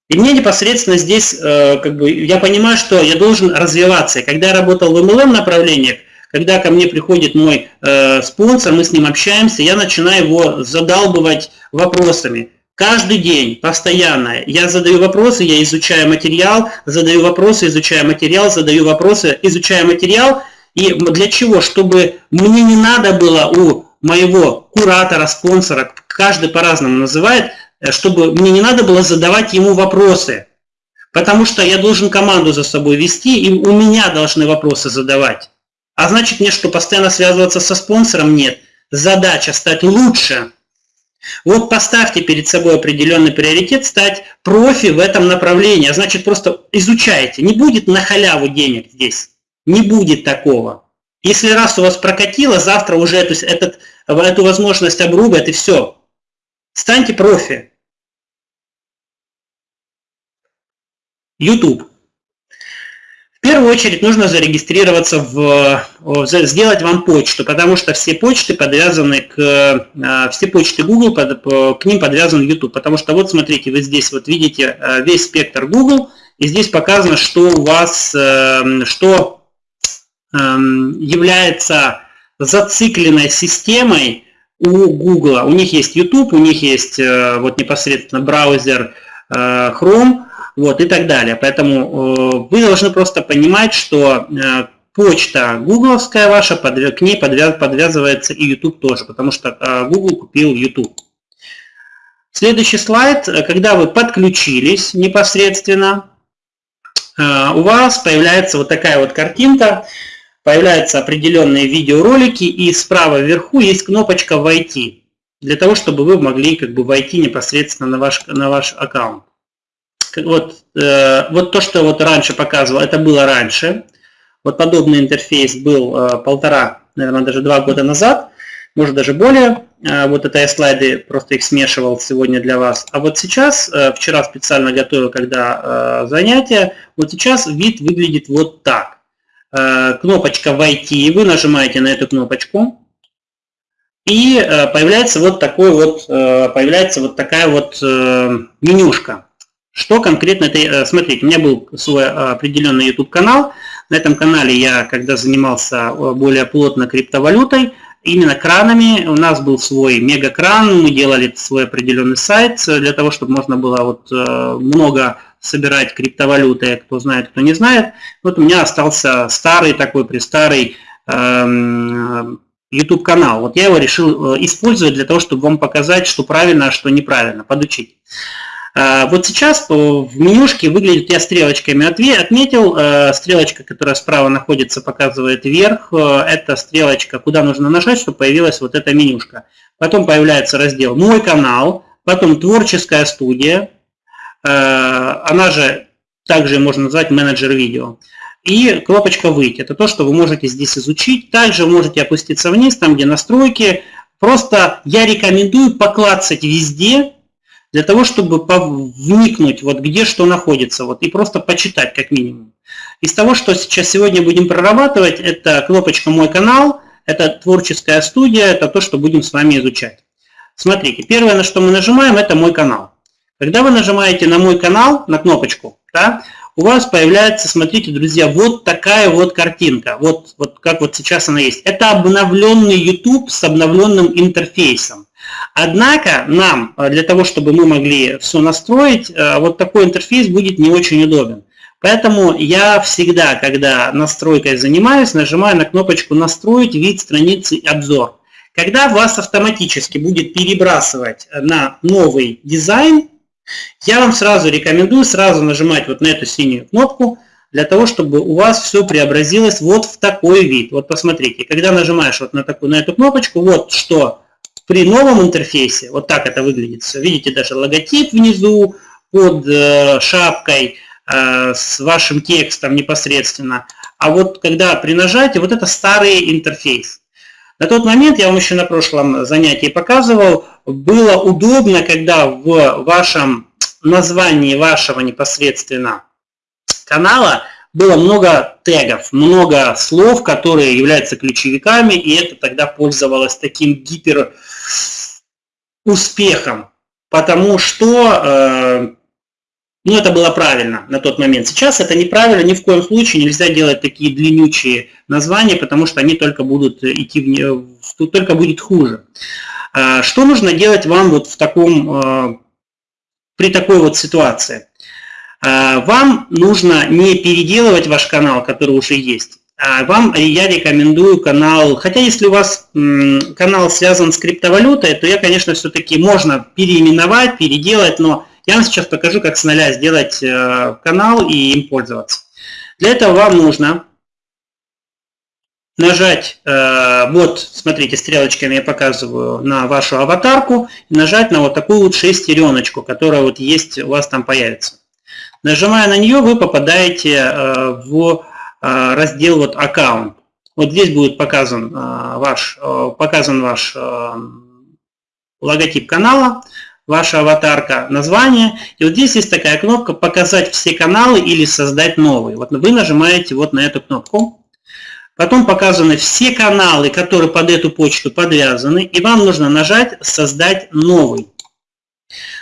И мне непосредственно здесь, э, как бы, я понимаю, что я должен развиваться. И когда я работал в MLM направлениях, когда ко мне приходит мой э, спонсор, мы с ним общаемся, я начинаю его задалбывать вопросами. Каждый день, постоянно, я задаю вопросы, я изучаю материал, задаю вопросы, изучаю материал, задаю вопросы, изучаю материал. И для чего? Чтобы мне не надо было у моего куратора, спонсора, каждый по-разному называет, э, чтобы мне не надо было задавать ему вопросы. Потому что я должен команду за собой вести, и у меня должны вопросы задавать. А значит мне что, постоянно связываться со спонсором? Нет. Задача стать лучше. Вот поставьте перед собой определенный приоритет, стать профи в этом направлении. А значит просто изучайте. Не будет на халяву денег здесь. Не будет такого. Если раз у вас прокатило, завтра уже эту, этот, эту возможность обрубят и все. Станьте профи. YouTube. В первую очередь нужно зарегистрироваться в, сделать вам почту, потому что все почты подвязаны к, а, все почты Google, к ним подвязан YouTube. Потому что вот смотрите, вы здесь вот видите а, весь спектр Google, и здесь показано, что у вас, э, что является зацикленной системой у Google. У них есть YouTube, у них есть э, вот непосредственно браузер э, Chrome, вот и так далее. Поэтому вы должны просто понимать, что почта гугловская ваша, к ней подвязывается и YouTube тоже, потому что Google купил YouTube. Следующий слайд. Когда вы подключились непосредственно, у вас появляется вот такая вот картинка появляются определенные видеоролики, и справа вверху есть кнопочка «Войти», для того, чтобы вы могли как бы войти непосредственно на ваш, на ваш аккаунт. Вот, э, вот то, что вот раньше показывал, это было раньше. Вот подобный интерфейс был э, полтора, наверное, даже два года назад, может даже более. Э, вот это я слайды, просто их смешивал сегодня для вас. А вот сейчас, э, вчера специально готовил, когда э, занятие, вот сейчас вид выглядит вот так. Э, кнопочка «Войти», вы нажимаете на эту кнопочку, и э, появляется вот такой вот, э, появляется вот такая вот менюшка. Что конкретно это, смотрите, у меня был свой определенный YouTube канал, на этом канале я, когда занимался более плотно криптовалютой, именно кранами. У нас был свой мегакран, мы делали свой определенный сайт для того, чтобы можно было вот много собирать криптовалюты, кто знает, кто не знает. Вот у меня остался старый такой престарый эм, YouTube канал. Вот я его решил э, использовать для того, чтобы вам показать, что правильно, а что неправильно, подучить. Э, вот сейчас в менюшке выглядит, я стрелочками отметил, э, стрелочка, которая справа находится, показывает вверх, это стрелочка, куда нужно нажать, чтобы появилась вот эта менюшка. Потом появляется раздел «Мой канал», потом «Творческая студия», Э, она же также можно назвать менеджер видео. И кнопочка «Выйти» – это то, что вы можете здесь изучить. Также можете опуститься вниз, там где настройки. Просто я рекомендую поклацать везде, для того, чтобы вникнуть, вот где что находится, вот, и просто почитать как минимум. Из того, что сейчас сегодня будем прорабатывать, это кнопочка «Мой канал», это творческая студия, это то, что будем с вами изучать. Смотрите, первое, на что мы нажимаем, это «Мой канал». Когда вы нажимаете на мой канал, на кнопочку, да, у вас появляется, смотрите, друзья, вот такая вот картинка, вот, вот как вот сейчас она есть. Это обновленный YouTube с обновленным интерфейсом. Однако нам, э, для того, чтобы мы могли все настроить, э, вот такой интерфейс будет не очень удобен. Поэтому я всегда, когда настройкой занимаюсь, нажимаю на кнопочку «Настроить вид страницы обзор». Когда вас автоматически будет перебрасывать на новый дизайн, я вам сразу рекомендую сразу нажимать вот на эту синюю кнопку, для того, чтобы у вас все преобразилось вот в такой вид. Вот посмотрите, когда нажимаешь вот на, такую, на эту кнопочку, вот что при новом интерфейсе, вот так это выглядит все. Видите, даже логотип внизу под э, шапкой э, с вашим текстом непосредственно. А вот когда при нажатии, вот это старый интерфейс. На тот момент, я вам еще на прошлом занятии показывал, было удобно, когда в вашем названии вашего непосредственно канала было много тегов, много слов, которые являются ключевиками, и это тогда пользовалось таким гипер успехом, потому что э, ну, это было правильно на тот момент. Сейчас это неправильно, ни в коем случае нельзя делать такие длиннючие названия, потому что они только будут идти в, только будет хуже. А, что нужно делать вам вот в таком, а, при такой вот ситуации? А, вам нужно не переделывать ваш канал, который уже есть, а вам я рекомендую канал, хотя если у вас канал связан с криптовалютой, то я, конечно, все-таки можно переименовать, переделать, но я вам сейчас покажу, как с нуля сделать э, канал и им пользоваться. Для этого вам нужно нажать, э, вот, смотрите, стрелочками я показываю на вашу аватарку, нажать на вот такую вот шестереночку, которая вот есть, у вас там появится. Нажимая на нее, вы попадаете э, в э, раздел вот аккаунт. Вот здесь будет показан ваш, показан ваш логотип канала, ваша аватарка, название. И вот здесь есть такая кнопка «Показать все каналы» или «Создать новый». Вот вы нажимаете вот на эту кнопку. Потом показаны все каналы, которые под эту почту подвязаны, и вам нужно нажать «Создать новый».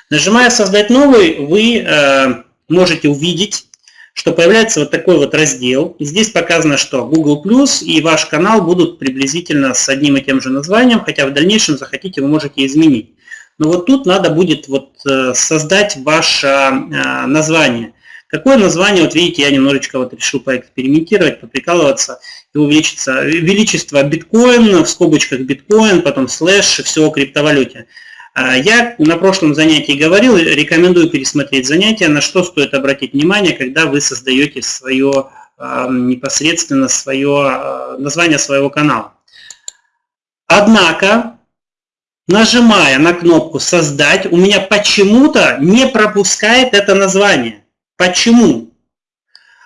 Нажимая «Создать новый», вы э, можете увидеть что появляется вот такой вот раздел. Здесь показано, что Google Plus и ваш канал будут приблизительно с одним и тем же названием, хотя в дальнейшем захотите, вы можете изменить. Но вот тут надо будет вот э, создать ваше э, название. Какое название, вот видите, я немножечко вот решил поэкспериментировать, поприкалываться и увеличиться. Величество биткоин, в скобочках биткоин, потом слэш, все о криптовалюте. А, я на прошлом занятии говорил, рекомендую пересмотреть занятие, на что стоит обратить внимание, когда вы создаете свое, а, непосредственно свое, а, название своего канала. Однако, нажимая на кнопку «Создать», у меня почему-то не пропускает это название. Почему?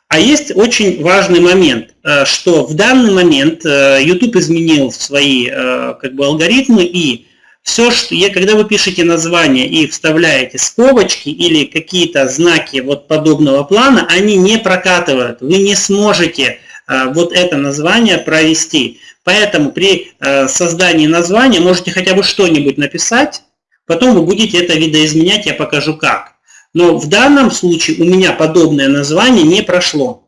А есть очень важный момент, э, что в данный момент э, YouTube изменил свои э, как бы, алгоритмы, и все, что я, когда вы пишете название и вставляете скобочки или какие-то знаки вот подобного плана, они не прокатывают. Вы не сможете вот это название провести. Поэтому при создании названия можете хотя бы что-нибудь написать, потом вы будете это видоизменять, я покажу как. Но в данном случае у меня подобное название не прошло.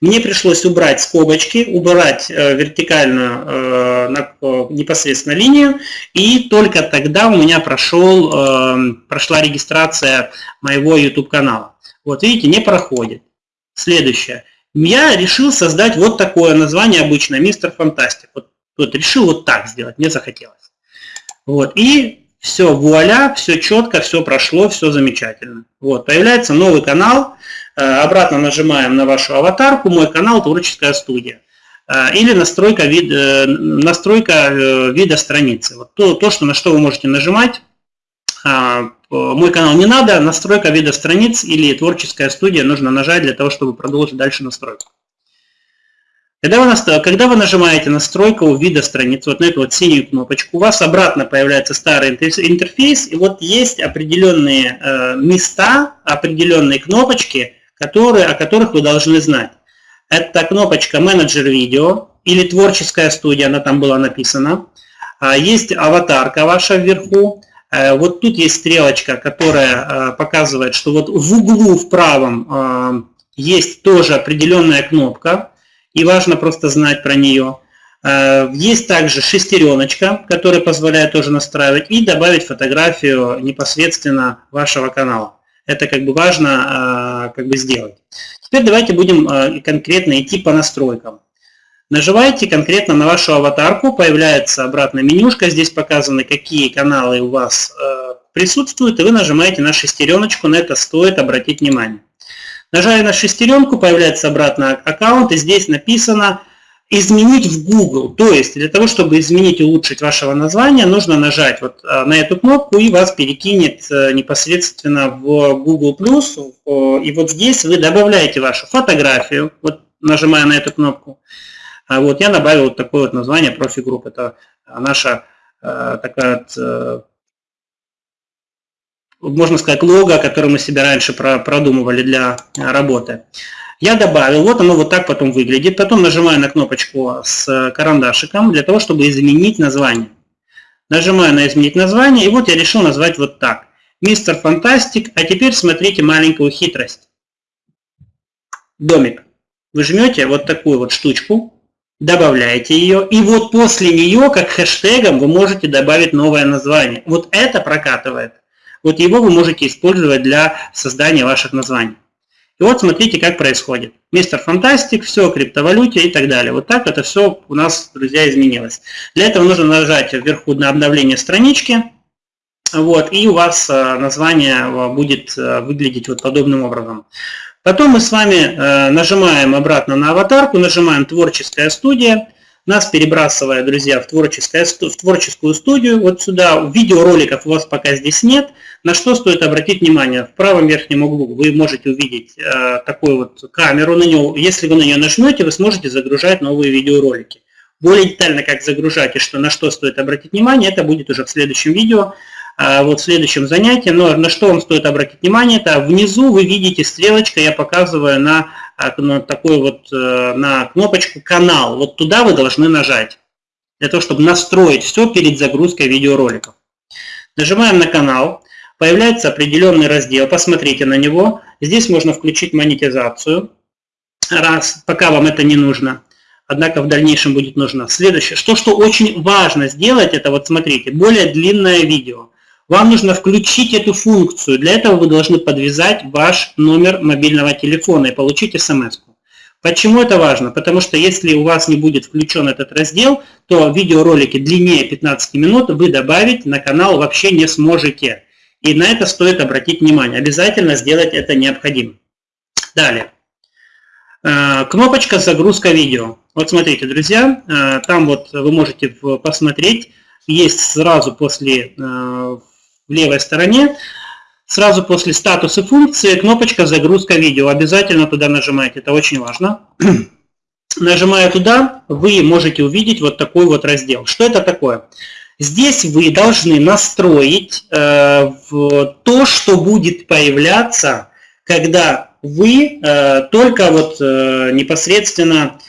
Мне пришлось убрать скобочки, убрать э, вертикальную э, э, непосредственно линию, и только тогда у меня прошел, прошла регистрация моего YouTube канала. Вот видите, не проходит. Следующее. Я решил создать вот такое название обычно, Мистер Фантастик. Вот, вот решил вот так сделать, мне захотелось. Вот, и все, вуаля, все четко, все прошло, все замечательно. Вот, появляется новый канал, обратно нажимаем на вашу аватарку, мой канал «Творческая студия». Э, или настройка, вид, э, настройка вида страницы. Вот то, то, что, на что вы можете нажимать. Мой канал не надо, настройка вида страниц или творческая студия нужно нажать для того, чтобы продолжить дальше настройку. Когда вы, когда вы нажимаете настройку вида страницы, вот на эту вот синюю кнопочку, у вас обратно появляется старый интерфейс, и вот есть определенные э, места, определенные кнопочки, которые, о которых вы должны знать. Это кнопочка «Менеджер видео» или «Творческая студия», она там была написана. А, есть аватарка ваша вверху. Э, вот тут есть стрелочка, которая э, показывает, что вот в углу в правом есть тоже определенная кнопка, и важно просто знать про нее. Э, есть также шестереночка, которая позволяет тоже настраивать и добавить фотографию непосредственно вашего канала. Это как бы важно э, как бы сделать. Теперь давайте будем э, конкретно идти по настройкам. Нажимаете конкретно на вашу аватарку, появляется обратная менюшка, здесь показаны, какие каналы у вас присутствуют, и вы нажимаете на шестереночку, на это стоит обратить внимание. Нажали на шестеренку, появляется обратно аккаунт, и здесь написано «Изменить в Google». То есть для того, чтобы изменить и улучшить вашего названия, нужно нажать вот а, на эту кнопку, и вас перекинет э, непосредственно в Google+. И вот здесь вы добавляете вашу фотографию, вот нажимая на эту кнопку. А вот я добавил вот такое вот название профи-групп. Это наша э, такая вот э, можно сказать, лого, которое мы себе раньше продумывали для работы. Я добавил, вот оно вот так потом выглядит. Потом нажимаю на кнопочку с карандашиком для того, чтобы изменить название. Нажимаю на изменить название, и вот я решил назвать вот так. Мистер Фантастик, а теперь смотрите маленькую хитрость. Домик. Вы жмете вот такую вот штучку, добавляете ее, и вот после нее, как хэштегом, вы можете добавить новое название. Вот это прокатывает. Вот его вы можете использовать для создания ваших названий. И вот смотрите, как происходит. Мистер Фантастик, все о криптовалюте и так далее. Вот так это все у нас, друзья, изменилось. Для этого нужно нажать вверху на обновление странички. Вот, и у вас э, название э, будет э, выглядеть вот подобным образом. Потом мы с вами нажимаем обратно на аватарку, нажимаем «Творческая студия». Нас перебрасывая, друзья, в, творческое, в творческую студию, вот сюда. Видеороликов у вас пока здесь нет. На что стоит обратить внимание? В правом верхнем углу вы можете увидеть э, такую вот камеру. На нее, если вы на нее нажмете, вы сможете загружать новые видеоролики. Более детально, как загружать и что, на что стоит обратить внимание, это будет уже в следующем видео, вот в следующем занятии. Но на что вам стоит обратить внимание, это внизу вы видите стрелочка, я показываю на, э, на такой вот, э, на кнопочку «Канал». Вот туда вы должны нажать, для того, чтобы настроить все перед загрузкой видеороликов. Нажимаем на канал. появляется определенный раздел, посмотрите на него. Здесь можно включить монетизацию, раз, пока вам это не нужно. Однако в дальнейшем будет нужно. Следующее, что, что очень важно сделать, это вот смотрите, более длинное видео. Вам нужно включить эту функцию. Для этого вы должны подвязать ваш номер мобильного телефона и получить смс. -ку. Почему это важно? Потому что если у вас не будет включен этот раздел, то видеоролики длиннее 15 минут вы добавить на канал вообще не сможете. И на это стоит обратить внимание. Обязательно сделать это необходимо. Далее. Э, кнопочка «Загрузка видео». Вот смотрите, друзья, э, там вот вы можете посмотреть, есть сразу после, э, в левой стороне, Сразу после статуса функции кнопочка «Загрузка видео». Обязательно туда нажимаете, это очень важно. Нажимая туда, вы можете увидеть вот такой вот раздел. Что это такое? Здесь вы должны настроить э, в то, что будет появляться, когда вы э, только вот э, непосредственно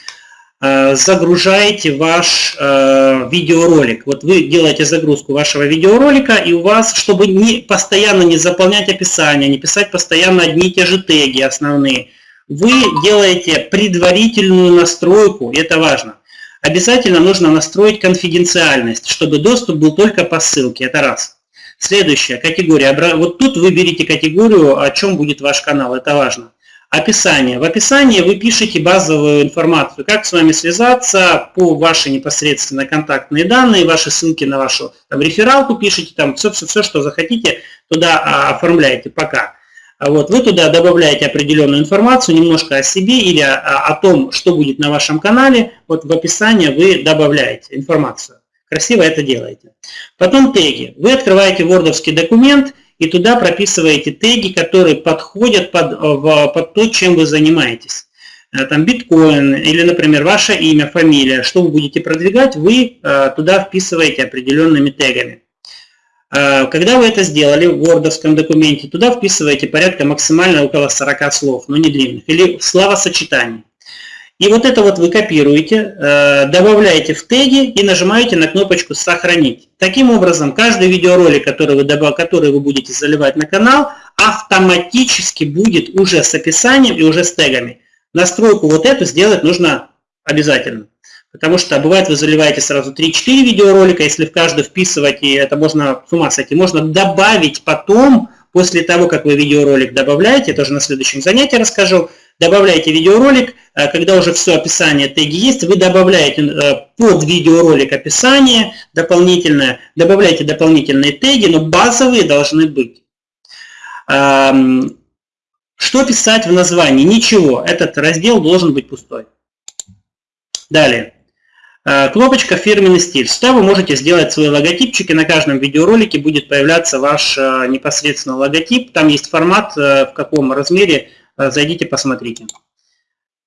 загружаете ваш э, видеоролик. Вот вы делаете загрузку вашего видеоролика, и у вас, чтобы не, постоянно не заполнять описание, не писать постоянно одни и те же теги основные, вы делаете предварительную настройку, и это важно. Обязательно нужно настроить конфиденциальность, чтобы доступ был только по ссылке, это раз. Следующая категория. Вот тут выберите категорию, о чем будет ваш канал, это важно. Описание. В описании вы пишете базовую информацию, как с вами связаться, по ваши непосредственно контактные данные, ваши ссылки на вашу там, рефералку пишите, там все, все, все, что захотите, туда а, оформляете пока. А вот, вы туда добавляете определенную информацию, немножко о себе или о, о том, что будет на вашем канале. Вот в описании вы добавляете информацию. Красиво это делаете. Потом теги. Вы открываете вордовский документ и туда прописываете теги, которые подходят под, э, под то, чем вы занимаетесь. Э, там биткоин или, например, ваше имя, фамилия, что вы будете продвигать, вы э, туда вписываете определенными тегами. Когда вы это сделали в вордовском документе, туда вписываете порядка максимально около 40 слов, но не длинных, или словосочетаний. И вот это вот вы копируете, э, добавляете в теги и нажимаете на кнопочку «Сохранить». Таким образом, каждый видеоролик, который вы, который вы будете заливать на канал, автоматически будет уже с описанием и уже с тегами. Настройку вот эту сделать нужно обязательно. Потому что бывает вы заливаете сразу 3-4 видеоролика, если в каждый вписывать, и это можно с ума сойти, можно добавить потом, после того, как вы видеоролик добавляете, тоже на следующем занятии расскажу, добавляете видеоролик, э, когда уже все описание теги есть, вы добавляете э, под видеоролик описание дополнительное, добавляете дополнительные теги, но базовые должны быть. Что писать в названии? Ничего, этот раздел должен быть пустой. Далее. Э, кнопочка «Фирменный стиль». Сюда вы можете сделать свои логотипчики. На каждом видеоролике будет появляться ваш непосредственно логотип. Там есть формат, в каком размере зайдите, посмотрите.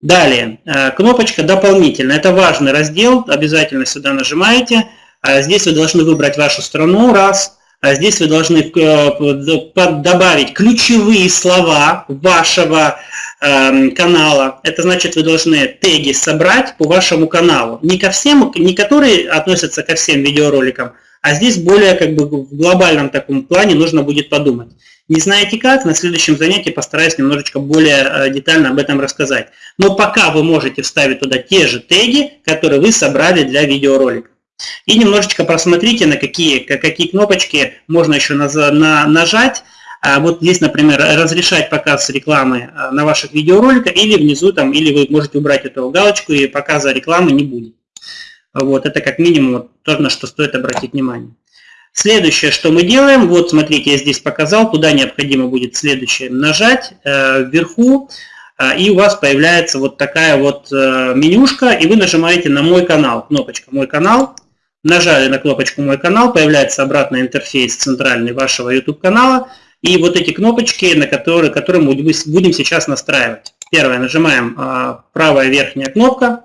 Далее, э, кнопочка «Дополнительно». Это важный раздел, обязательно сюда нажимаете. А здесь вы должны выбрать вашу страну, раз. Здесь вы должны э, добавить ключевые слова вашего эм, канала. Это значит, вы должны теги собрать по вашему каналу. Не ко всем, не которые относятся ко всем видеороликам, а здесь более как бы в глобальном таком плане нужно будет подумать. Не знаете как, на следующем занятии постараюсь немножечко более э, детально об этом рассказать. Но пока вы можете вставить туда те же теги, которые вы собрали для видеоролика. И немножечко просмотрите, на какие, какие кнопочки можно еще на, на, нажать. А вот здесь, например, разрешать показ рекламы э, на ваших видеороликах, или внизу, там, или вы можете убрать эту галочку, и показа рекламы не будет. Вот, это как минимум то, на что стоит обратить внимание. Следующее, что мы делаем, вот смотрите, я здесь показал, туда необходимо будет следующее нажать э, вверху, э, и у вас появляется вот такая вот э, менюшка, и вы нажимаете на «Мой канал», кнопочка «Мой канал», нажали на кнопочку «Мой канал», появляется обратный интерфейс центральный вашего YouTube канала, и вот эти кнопочки, на которые, которые мы будем сейчас настраивать. Первое, нажимаем э, правая верхняя кнопка,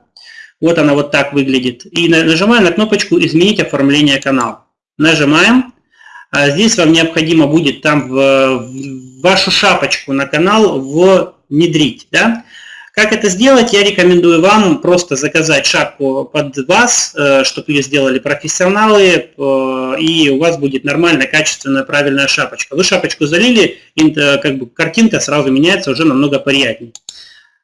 вот она вот так выглядит, и нажимаем на кнопочку «Изменить оформление канала» нажимаем. А здесь вам необходимо будет там в, в вашу шапочку на канал внедрить. Да? Как это сделать, я рекомендую вам просто заказать шапку под вас, э, чтобы ее сделали профессионалы, э, и у вас будет нормальная, качественная, правильная шапочка. Вы шапочку залили, и как бы картинка сразу меняется уже намного приятнее.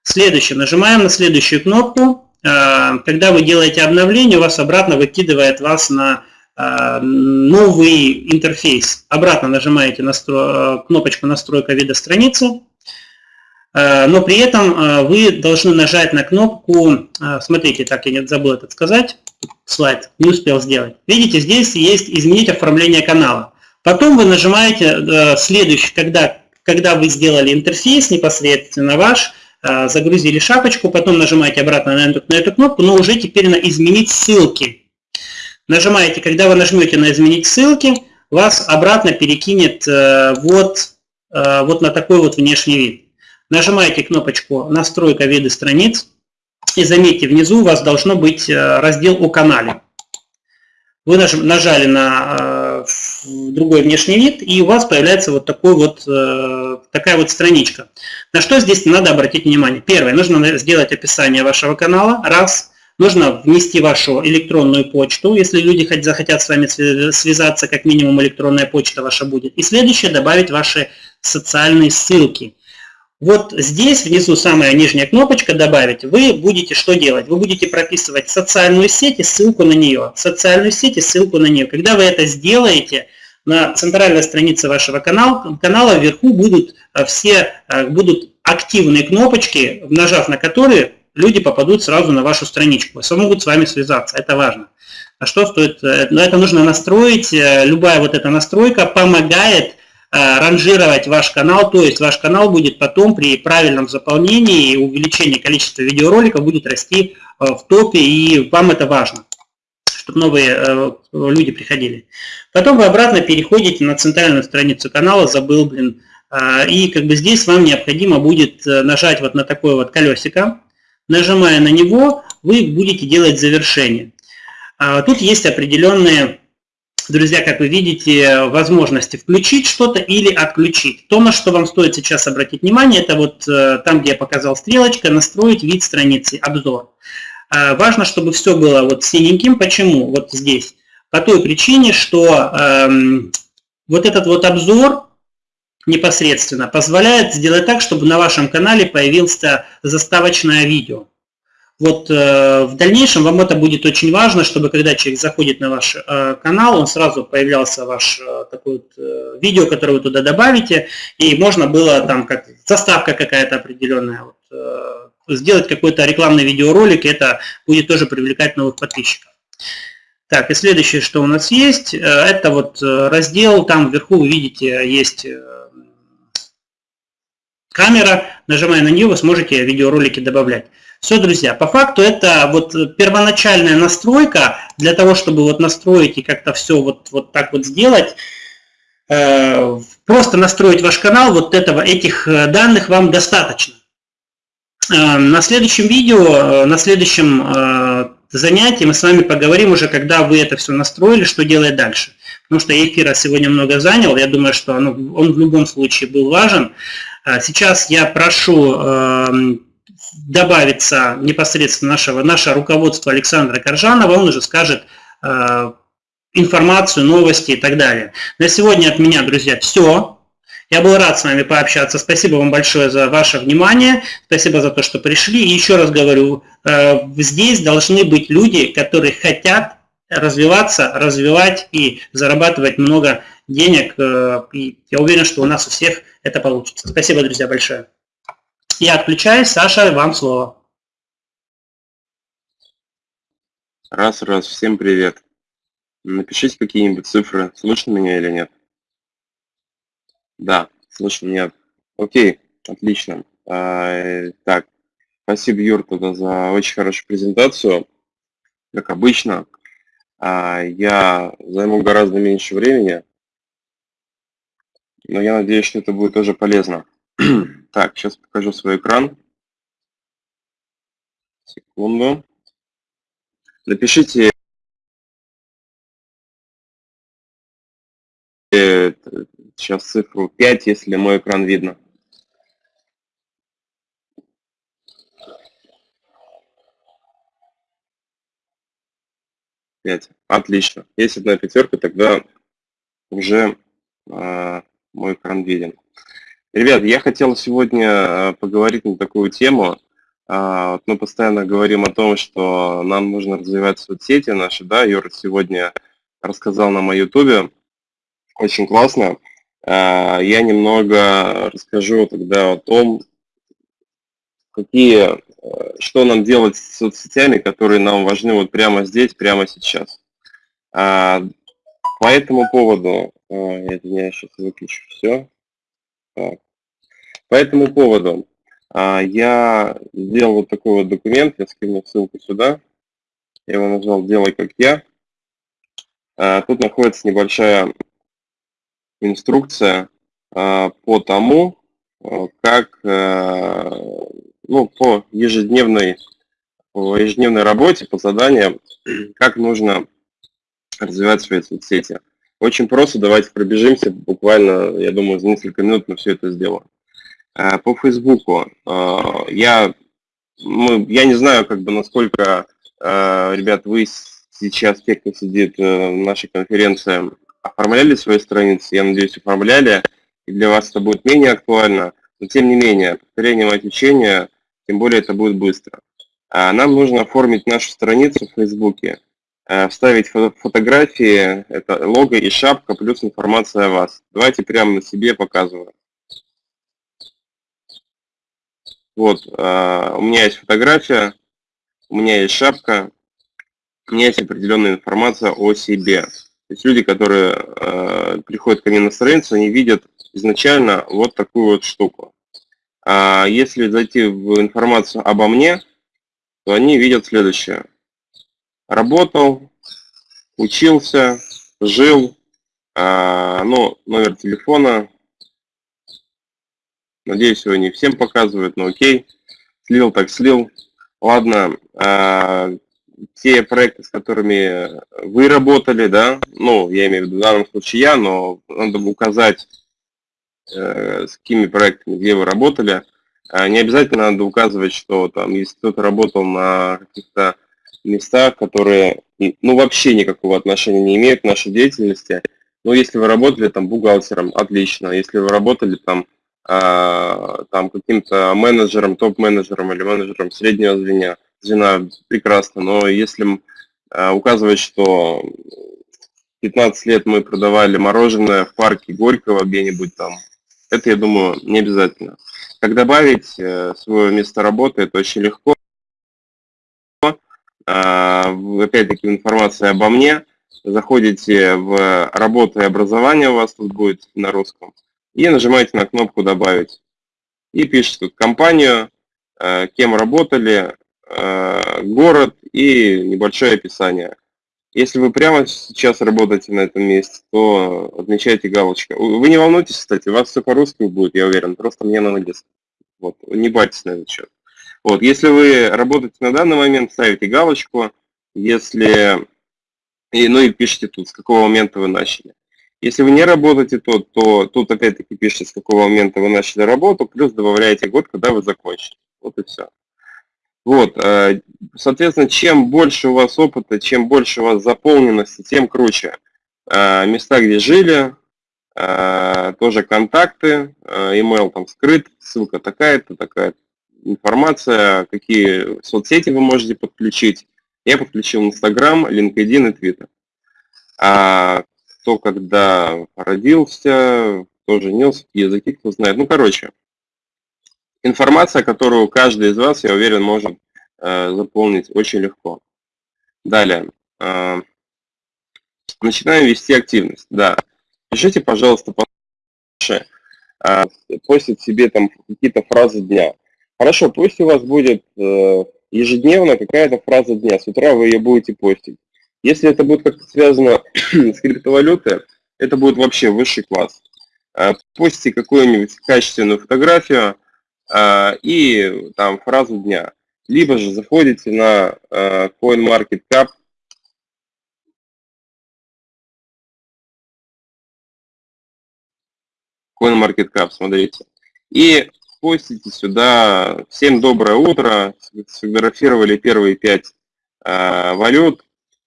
Следующее. Нажимаем на следующую кнопку. Э, когда вы делаете обновление, у вас обратно выкидывает вас на новый интерфейс. Обратно нажимаете настро... кнопочку «Настройка вида страницы», Э, но при этом э, вы должны нажать на кнопку, э, смотрите, так я не забыл это сказать, слайд не успел сделать. Видите, здесь есть изменить оформление канала. Потом вы нажимаете следующий, когда, когда вы сделали интерфейс непосредственно ваш, загрузили шапочку, потом нажимаете обратно на эту, на эту кнопку, но уже теперь на изменить ссылки. Нажимаете, когда вы нажмете на изменить ссылки, вас обратно перекинет вот, вот на такой вот внешний вид. Нажимаете кнопочку «Настройка вида страниц» и заметьте, внизу у вас должно быть э, раздел «О канале». Вы нажали на э, другой внешний вид, и у вас появляется вот, такой вот э, такая вот страничка. На что здесь надо обратить внимание? Первое, нужно сделать описание вашего канала, раз. Нужно внести вашу электронную почту, если люди захотят с вами связаться, как минимум электронная почта ваша будет. И следующее, добавить ваши социальные ссылки. Вот здесь внизу самая нижняя кнопочка «Добавить». Вы будете что делать? Вы будете прописывать социальную сеть и ссылку на нее. Социальную сеть и ссылку на нее. Когда вы это сделаете, на центральной странице вашего канала, канала вверху будут э, все э, будут активные кнопочки, нажав на которые люди попадут сразу на вашу страничку, смогут с вами связаться, это важно. А что стоит? Э, Но это нужно настроить, любая вот эта настройка помогает Э, ранжировать ваш канал, то есть ваш канал будет потом при правильном заполнении и увеличении количества видеороликов будет расти э, в топе, и вам это важно, чтобы новые э, люди приходили. Потом вы обратно переходите на центральную страницу канала, забыл, блин, и как бы здесь вам необходимо будет нажать вот на такое вот колесико. Нажимая на него, вы будете делать завершение. Тут есть определенные друзья, как вы видите, возможности включить что-то или отключить. То, на что вам стоит сейчас обратить внимание, это вот э, там, где я показал стрелочка, настроить вид страницы, обзор. Э, важно, чтобы все было вот синеньким. Почему? Вот здесь. По той причине, что эм, вот этот вот обзор непосредственно позволяет сделать так, чтобы на вашем канале появилось заставочное видео. Вот э, в дальнейшем вам это будет очень важно, чтобы когда человек заходит на ваш э, канал, он сразу появлялся ваш э, такой вот, э, видео, которое вы туда добавите, и можно было там как заставка какая-то определенная, вот, э, сделать какой-то рекламный видеоролик, и это будет тоже привлекать новых подписчиков. Так, и следующее, что у нас есть, э, это вот раздел, там вверху вы видите, есть камера, нажимая на нее, вы сможете видеоролики добавлять. Все, друзья, по факту это вот первоначальная настройка для того, чтобы вот настроить и как-то все вот, вот так вот сделать. Э, просто настроить ваш канал, вот этого, этих э, данных вам достаточно. Э, на следующем видео, на следующем занятии мы с вами поговорим уже, когда вы это все настроили, что делать дальше. Потому что эфира сегодня много занял, я думаю, что он, он в любом случае был важен. Сейчас я прошу добавится непосредственно нашего, наше руководство Александра Коржанова, он уже скажет э, информацию, новости и так далее. На сегодня от меня, друзья, все. Я был рад с вами пообщаться. Спасибо вам большое за ваше внимание. Спасибо за то, что пришли. И еще раз говорю, э, здесь должны быть люди, которые хотят развиваться, развивать и зарабатывать много денег. Э, и я уверен, что у нас у всех это получится. Спасибо, друзья, большое. Я отключаюсь. Саша, вам слово. Раз, раз. Всем привет. Напишите какие-нибудь цифры. Слышно меня или нет? Да, слышно, нет. Окей, отлично. А, так, спасибо, Юр, тогда за очень хорошую презентацию. Как обычно, а, я займу гораздо меньше времени, но я надеюсь, что это будет тоже полезно. так, сейчас покажу свой экран. Секунду. Напишите э, сейчас цифру 5, если мой экран видно. Пять. Отлично. Есть одна пятерка, тогда уже а, мой экран виден. Ребят, я хотел сегодня а, поговорить на такую тему. Э, мы постоянно говорим о том, что нам нужно развивать соцсети наши. Да, Юра сегодня рассказал нам о YouTube. Очень классно. Э, я немного расскажу тогда о том, какие, э, что нам делать с соцсетями, которые нам важны вот прямо здесь, прямо сейчас. А, по этому поводу, а, извиняюсь, сейчас выключу все. Так. По этому поводу а, я сделал вот такой вот документ, я скину ссылку сюда. Я его назвал «Делай как я». Тут находится небольшая инструкция по тому, как ну, по ежедневной, по ежедневной работе, по заданиям, как нужно развивать свои соцсети. Очень просто, давайте пробежимся, буквально, я думаю, за несколько минут мы все это сделаем. Э, по Фейсбуку э, я, мы, я не знаю, как бы, насколько, э, ребят, вы сейчас, те, кто сидит в нашей конференции, оформляли свои страницы, я надеюсь, оформляли, и для вас это будет менее актуально, но тем не менее, повторение отвечения тем более это будет быстро. А нам нужно оформить нашу страницу в Фейсбуке, э, вставить фотографии, это лого и шапка, плюс информация о вас. Давайте прямо на себе показываю. Вот, э, у меня есть фотография, у меня есть шапка, у меня есть определенная информация о себе. То есть люди, которые э, приходят ко мне на страницу, они видят изначально вот такую вот штуку. А если зайти в информацию обо мне, то они видят следующее. Работал, учился, жил, а, ну, номер телефона. Надеюсь, его не всем показывают, но окей. Слил так слил. Ладно, а, те проекты, с которыми вы работали, да, ну, я имею в виду в данном случае я, но надо указать Э, с какими проектами, где вы работали. А не обязательно надо указывать, что там, если кто-то работал на каких-то местах, которые ну, вообще никакого отношения не имеют к нашей деятельности. Но если вы работали там бухгалтером, отлично. Если вы работали там, э, там каким-то менеджером, топ-менеджером или менеджером среднего звена, звена, прекрасно. Но если э, указывать, что 15 лет мы продавали мороженое в парке Горького где-нибудь там это, я думаю, не обязательно. Как добавить э, свое место работы, это очень легко. А, опять-таки информация обо мне. Заходите в работу и образование, у вас тут будет на русском, и нажимаете на кнопку «Добавить». И пишите тут компанию, э, кем работали, э, город и небольшое описание. Если вы прямо сейчас работаете на этом месте, то отмечайте галочку. Вы не волнуйтесь, кстати, у вас все по-русски будет, я уверен, просто мне на английском. Вот, не бойтесь на этот счет. Вот, если вы работаете на данный момент, ставите галочку, если, и, ну и пишите тут, с какого момента вы начали. Если вы не работаете тут, то тут опять-таки пишите, с какого момента вы начали работу, плюс добавляете год, когда вы закончили. Вот и все. Вот, э, соответственно, чем больше у вас опыта, чем больше у вас заполненности, тем круче. Э, места, где жили, э, тоже контакты, email там скрыт, ссылка такая-то, такая информация, какие соцсети вы можете подключить. Я подключил Instagram, LinkedIn и Twitter. А кто когда родился, кто женился, языки, кто знает. Ну, короче, Информация, которую каждый из вас, я уверен, может э, заполнить очень легко. Далее. Э, начинаем вести активность. Да. Пишите, пожалуйста, побольше. Э, постить себе там какие-то фразы дня. Хорошо, пусть у вас будет э, ежедневно какая-то фраза дня. С утра вы ее будете постить. Если это будет как-то связано с криптовалютой, это будет вообще высший класс. Э, постите какую-нибудь качественную фотографию, а, и там фразу дня. Либо же заходите на а, CoinMarketCap, CoinMarketCap, смотрите. И постите сюда «Всем доброе утро», сфотографировали первые пять э, валют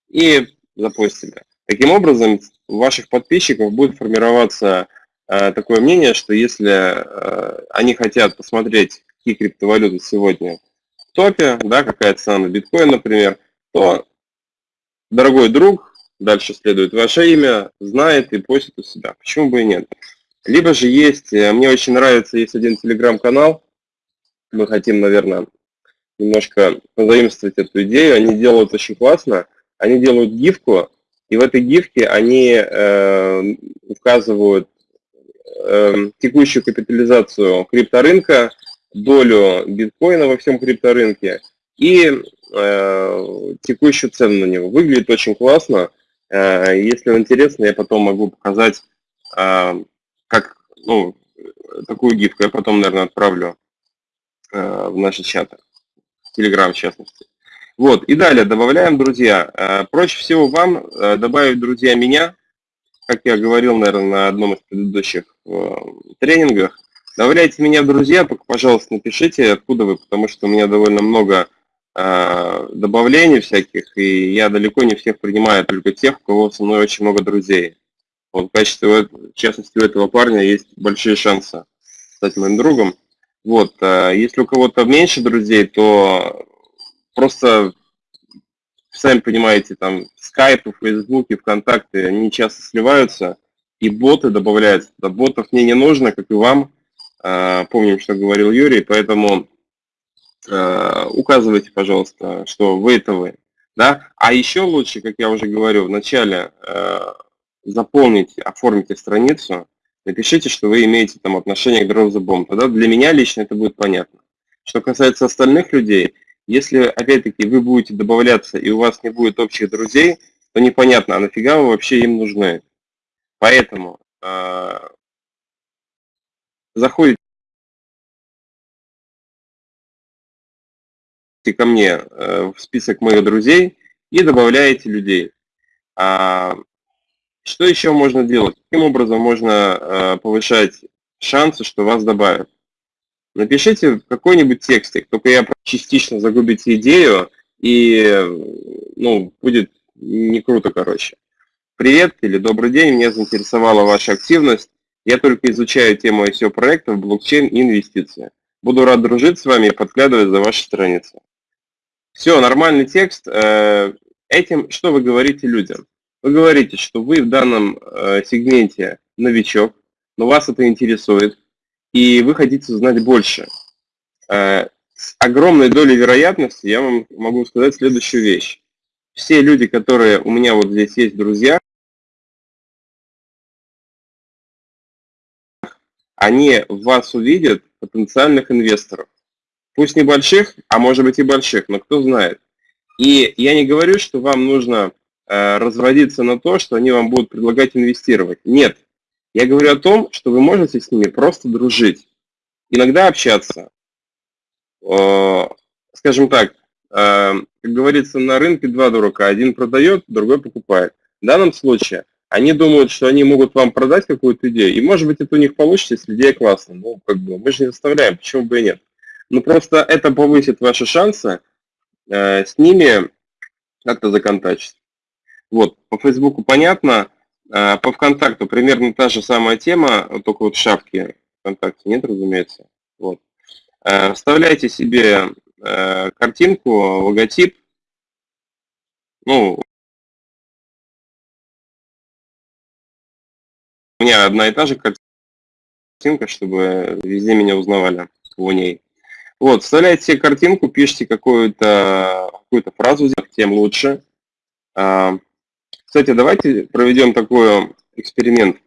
и запостили. Таким образом, у ваших подписчиков будет формироваться э, такое мнение, что если э, они хотят посмотреть, какие криптовалюты сегодня в топе, да, какая цена на биткоин, например, то дорогой друг, дальше следует ваше имя, знает и постит у себя. Почему бы и нет? Либо же есть, э, мне очень нравится, есть один телеграм-канал, мы хотим, наверное, немножко позаимствовать эту идею, они делают очень классно, они делают гифку, и в этой гифке они э, указывают э, текущую капитализацию крипторынка, долю биткоина во всем крипторынке и э, текущую цену на него. Выглядит очень классно. Э, если вам интересно, я потом могу показать, э, как, ну, такую гифку. Я потом, наверное, отправлю э, в наши чаты, в Telegram в частности. Вот, и далее добавляем друзья. Э, проще всего вам э, добавить друзья меня, как я говорил, наверное, на одном из предыдущих тренингах. Добавляйте меня в друзья, пожалуйста, напишите, откуда вы, потому что у меня довольно много добавлений всяких, и я далеко не всех принимаю, только тех, у кого со мной очень много друзей. Вот в качестве, в частности, у этого парня есть большие шансы стать моим другом. Вот, если у кого-то меньше друзей, то просто, сами понимаете, там скайпы, фейсбуки, вконтакте, они часто сливаются, и боты добавляются. Да, ботов мне не нужно, как и вам. А, помним, что говорил Юрий, поэтому а, указывайте, пожалуйста, что вы это вы. Да? А еще лучше, как я уже говорю, вначале а, заполните, оформите страницу, напишите, что вы имеете там отношение к Drop the Bomb. Тогда для меня лично это будет понятно. Что касается остальных людей, если, опять-таки, вы будете добавляться и у вас не будет общих друзей, то непонятно, а нафига вы вообще им нужны. Поэтому э, заходите ко мне э, в список моих друзей и добавляете людей. А, что еще можно делать? Каким образом можно э, повышать шансы, что вас добавят? Напишите какой-нибудь текстик, только я частично загубите идею, и ну, будет не круто, короче. Привет или добрый день, меня заинтересовала ваша активность. Я только изучаю тему ICO проектов, блокчейн и инвестиции. Буду рад дружить с вами и подглядывать за ваши страницы. Все, нормальный текст. Э, этим что вы говорите людям? Вы говорите, что вы в данном э, сегменте новичок, но вас это интересует, и вы хотите узнать больше. Э, с огромной долей вероятности я вам могу сказать следующую вещь. Все люди, которые у меня вот здесь есть друзья, они вас увидят потенциальных инвесторов. Пусть небольших, а может быть и больших, но кто знает. И я не говорю, что вам нужно разводиться на то, что они вам будут предлагать инвестировать. Нет, я говорю о том, что вы можете с ними просто дружить, иногда общаться. Э, скажем так, э, как говорится, на рынке два дурака, один продает, другой покупает. В данном случае они думают, что они могут вам продать какую-то идею, и может быть это у них получится, если идея классная. Ну, как бы, мы же не заставляем, почему бы и нет. Ну, просто это повысит ваши шансы э, с ними как-то законтачить. Вот, по Фейсбуку понятно, а, по ВКонтакту примерно та же самая тема, только вот шапки ВКонтакте нет, разумеется. Вот. А, вставляйте себе а, картинку, логотип. Ну, у меня одна и та же картинка, чтобы везде меня узнавали в ней. Вот, вставляйте себе картинку, пишите какую-то какую фразу, тем лучше. Кстати, давайте проведем такой эксперимент.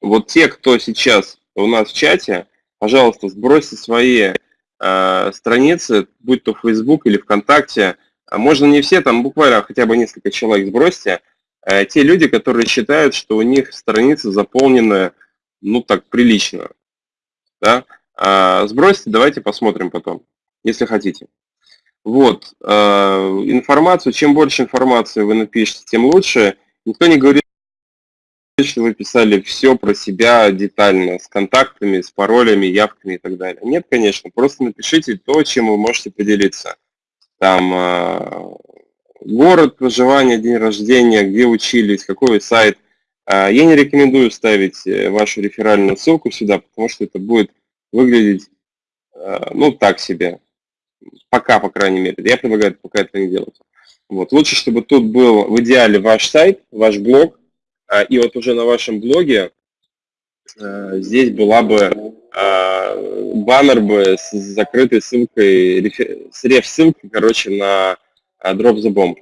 Вот те, кто сейчас у нас в чате, пожалуйста, сбросьте свои э, страницы, будь то Facebook или ВКонтакте. А можно не все, там буквально хотя бы несколько человек сбросьте. Э, те люди, которые считают, что у них страницы заполнены, ну так, прилично. Да? Э, сбросьте, давайте посмотрим потом, если хотите. Вот, э, информацию, чем больше информации вы напишете, тем лучше. Никто не говорит, что вы писали все про себя детально, с контактами, с паролями, явками и так далее. Нет, конечно, просто напишите то, чем вы можете поделиться. Там, э, город проживания, день рождения, где учились, какой сайт. Я не рекомендую ставить вашу реферальную ссылку сюда, потому что это будет выглядеть, ну, так себе. Пока, по крайней мере. Я предлагаю пока это не делать. Вот. Лучше, чтобы тут был в идеале ваш сайт, ваш блог, и вот уже на вашем блоге здесь была бы баннер бы с закрытой ссылкой, с реф-ссылкой, короче, на Drop the Bomb.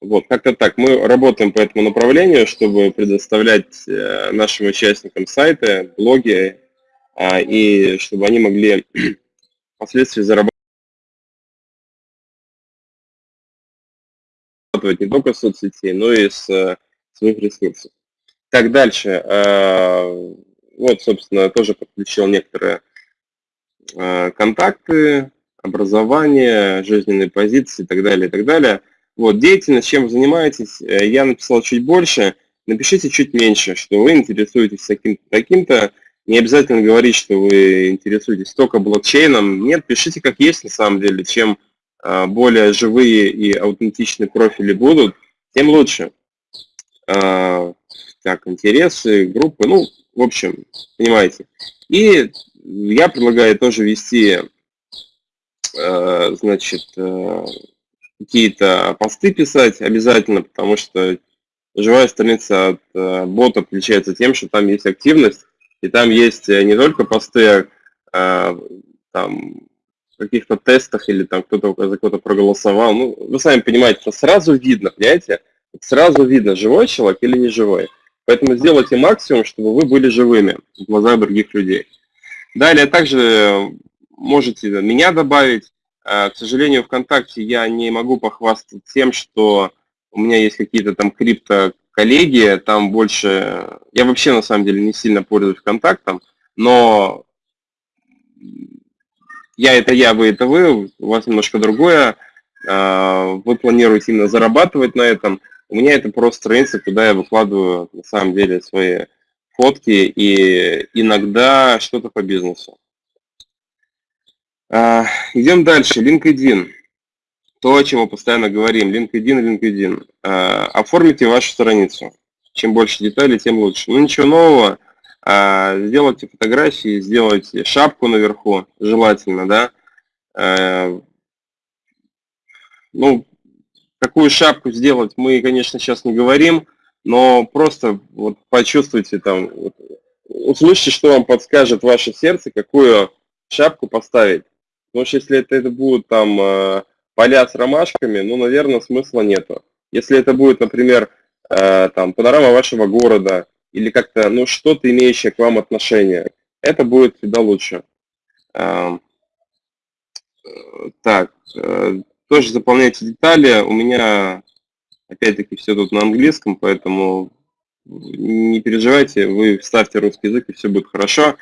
Вот, как-то так. Мы работаем по этому направлению, чтобы предоставлять э, нашим участникам сайты, блоги, и чтобы они могли впоследствии зарабатывать не только с соцсетей, но и с э, своих ресурсов. Так, дальше. Э, вот, собственно, тоже подключил некоторые Э, контакты, образование, жизненные позиции и так далее, и так далее. Вот, деятельность, чем вы занимаетесь, я написал чуть больше, напишите чуть меньше, что вы интересуетесь таким-то, таким-то, не обязательно говорить, что вы интересуетесь только блокчейном. Нет, пишите как есть на самом деле. Чем более живые и аутентичные профили будут, тем лучше. Так, интересы, группы, ну, в общем, понимаете. И я предлагаю тоже вести, э, значит, э, какие-то посты писать обязательно, потому что живая страница от э, бота отличается тем, что там есть активность, и там есть не только посты а там, каких-то тестах или там кто-то за кого-то проголосовал. Ну, вы сами понимаете, что сразу видно, понимаете? Сразу видно, живой человек или не живой. Поэтому сделайте максимум, чтобы вы были живыми в глазах других людей. Далее также можете меня добавить. Э, к сожалению, ВКонтакте я не могу похвастаться тем, что у меня есть какие-то там крипто-коллеги, там больше... Я вообще на самом деле не сильно пользуюсь ВКонтактом, но я это я, вы это вы, у вас немножко другое. Э, вы планируете именно зарабатывать на этом. У меня это просто страница, куда я выкладываю на самом деле свои фотки и иногда что-то по бизнесу. А, идем дальше. LinkedIn. То, о чем мы постоянно говорим. LinkedIn, LinkedIn. А, оформите вашу страницу. Чем больше деталей, тем лучше. Ну, ничего нового. А, сделайте фотографии, сделайте шапку наверху, желательно, да. Ну, какую шапку сделать, мы, конечно, сейчас не говорим но просто вот почувствуйте там, вот, услышьте, что вам подскажет ваше сердце, какую шапку поставить. Потому что если это, это будут там э, поля с ромашками, ну, наверное, смысла нету. Если это будет, например, э, там панорама вашего города или как-то, ну, что-то имеющее к вам отношение, это будет всегда лучше. Эм, э, так, э, тоже заполняйте детали. У меня Опять-таки все тут на английском, поэтому не переживайте, вы вставьте русский язык и все будет хорошо.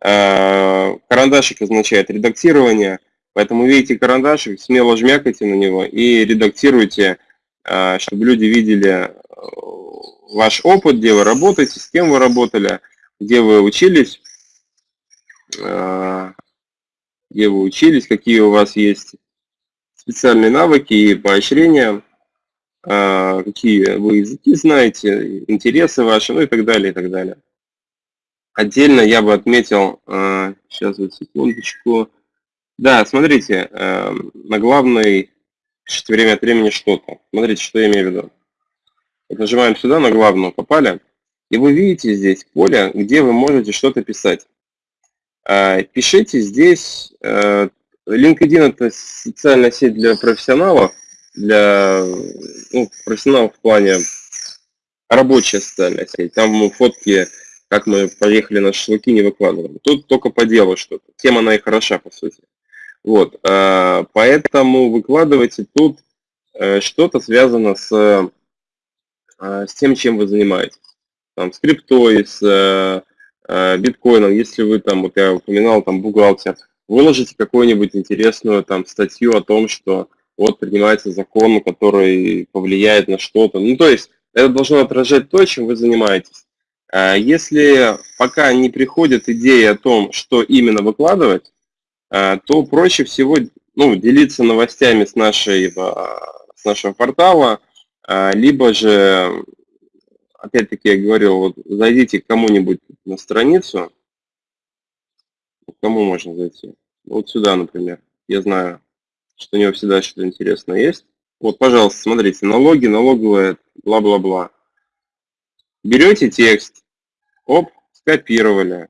А, карандашик означает редактирование, поэтому видите карандашик, смело жмякайте на него и редактируйте, чтобы люди видели э, ваш опыт, где вы работаете, с кем вы работали, где вы учились, а, где вы учились, какие у вас есть специальные навыки и поощрения. А, какие вы языки знаете, интересы ваши, ну и так далее, и так далее. Отдельно я бы отметил, сейчас вот секундочку, да, смотрите, на главной время от времени что-то. Смотрите, что я имею в виду. Вот нажимаем сюда на главную, попали, и вы видите здесь поле, где вы можете что-то писать. А, пишите здесь, э, LinkedIn это социальная сеть для профессионалов, для ну, профессионалов в плане рабочая социальная сеть. Там фотки, как мы поехали на шашлыки, не выкладываем. Тут только по делу что-то. Тема, она и хороша, по сути. Вот, а, поэтому выкладывайте тут э, что-то связано с, с тем, чем вы занимаетесь. Там, с криптой, с э, э, биткоином, если вы там, вот я упоминал, там, бухгалтер, выложите какую-нибудь интересную там статью о том, что вот принимается закон, который повлияет на что-то. Ну, то есть это должно отражать то, чем вы занимаетесь. А если пока не приходит идея о том, что именно выкладывать, а, то проще всего ну, делиться новостями с нашей с нашего портала, либо же, опять-таки я говорил, вот зайдите к кому-нибудь на страницу, кому можно зайти? Вот сюда, например. Я знаю, что у него всегда что-то интересное есть. Вот, пожалуйста, смотрите, налоги, налоговая, бла-бла-бла. Берете текст, оп, скопировали,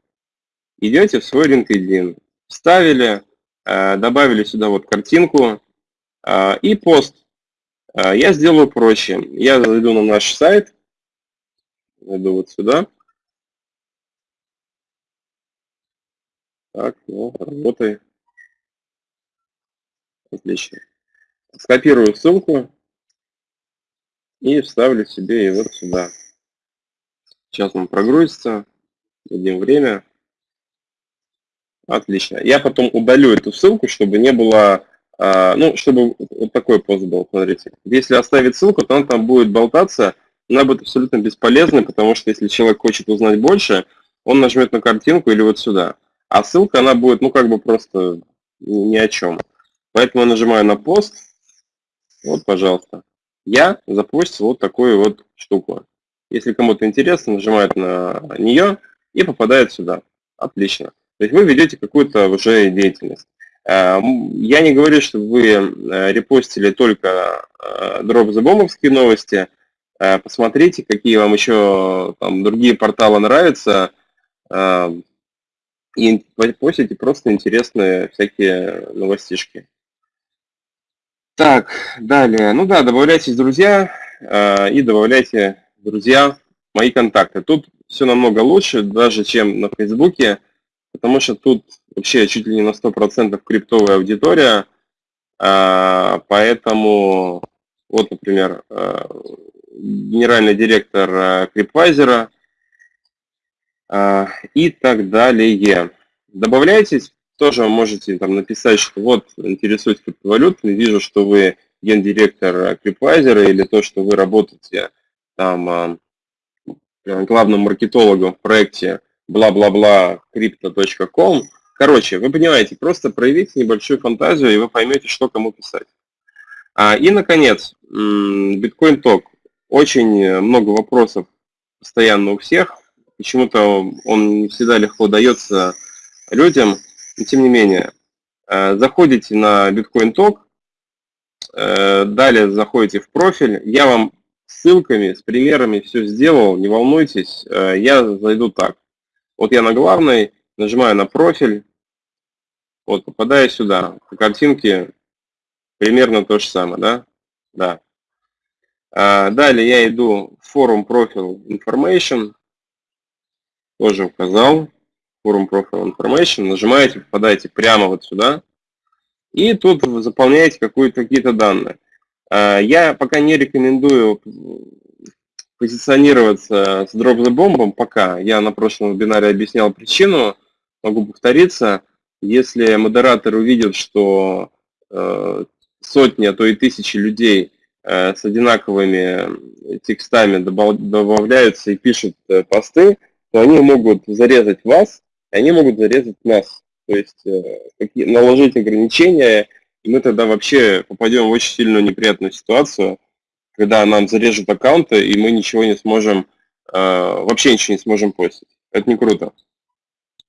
идете в свой LinkedIn, вставили, э, добавили сюда вот картинку э, и пост. Э, я сделаю проще. Я зайду на наш сайт, зайду вот сюда. Так, ну, работай. Отлично. Скопирую ссылку и вставлю себе его сюда. Сейчас он прогрузится. Дадим время. Отлично. Я потом удалю эту ссылку, чтобы не было, а, ну, чтобы вот такой пост был, смотрите. Если оставить ссылку, то она там будет болтаться, она будет абсолютно бесполезной, потому что если человек хочет узнать больше, он нажмет на картинку или вот сюда. А ссылка, она будет, ну, как бы просто ни о чем. Поэтому я нажимаю на пост. Вот, пожалуйста. Я запустил вот такую вот штуку. Если кому-то интересно, нажимает на нее и попадает сюда. Отлично. То есть вы ведете какую-то уже деятельность. Э, я не говорю, что вы э, репостили только дропзабомовские э, новости. Посмотрите, какие вам еще там, другие порталы нравятся. И постите просто интересные всякие новостишки. Так, далее. Ну да, добавляйтесь, друзья, э, и добавляйте, друзья, мои контакты. Тут все намного лучше, даже чем на Фейсбуке, потому что тут вообще чуть ли не на 100% криптовая аудитория, э, поэтому вот, например, э, генеральный директор Крипвайзера и так далее. Добавляйтесь, тоже можете там написать, что вот интересуюсь криптовалютами, вижу, что вы гендиректор Крипвайзера или то, что вы работаете там а, главным маркетологом в проекте бла-бла-бла crypto.com. Короче, вы понимаете, просто проявите небольшую фантазию, и вы поймете, что кому писать. А, и, наконец, биткоин ток. Очень много вопросов постоянно у всех. Почему-то он не всегда легко дается людям. Но тем не менее, э, заходите на Bitcoin Talk, э, далее заходите в профиль. Я вам ссылками, с примерами все сделал, не волнуйтесь. Э, я зайду так. Вот я на главной, нажимаю на профиль, вот попадаю сюда. По картинке примерно то же самое, да? Да. Далее я иду в форум профиль information, тоже указал. Forum Profile Information, нажимаете, попадаете прямо вот сюда, и тут вы заполняете какие-то данные. А, я пока не рекомендую позиционироваться с Drop the Bomb пока. Я на прошлом вебинаре объяснял причину, могу повториться. Если модератор увидит, что э, сотни, а то и тысячи людей э, с одинаковыми текстами добавляются и пишут э, посты, то они могут зарезать вас они могут зарезать нас, то есть э, наложить ограничения, и мы тогда вообще попадем в очень сильную неприятную ситуацию, когда нам зарежут аккаунты, и мы ничего не сможем, э, вообще ничего не сможем постить. Это не круто.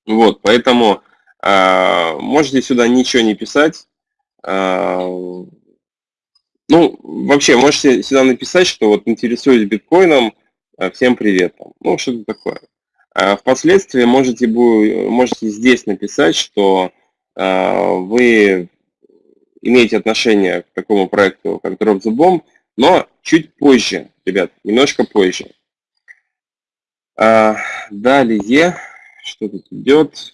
Вот, поэтому э, можете сюда ничего не писать. Ну, вообще, можете сюда написать, что вот интересуюсь биткоином, всем привет. Ну, что-то такое. А впоследствии можете, можете здесь написать, что а, вы имеете отношение к такому проекту, как Drop the Bomb, но чуть позже, ребят, немножко позже. А, далее, что тут идет?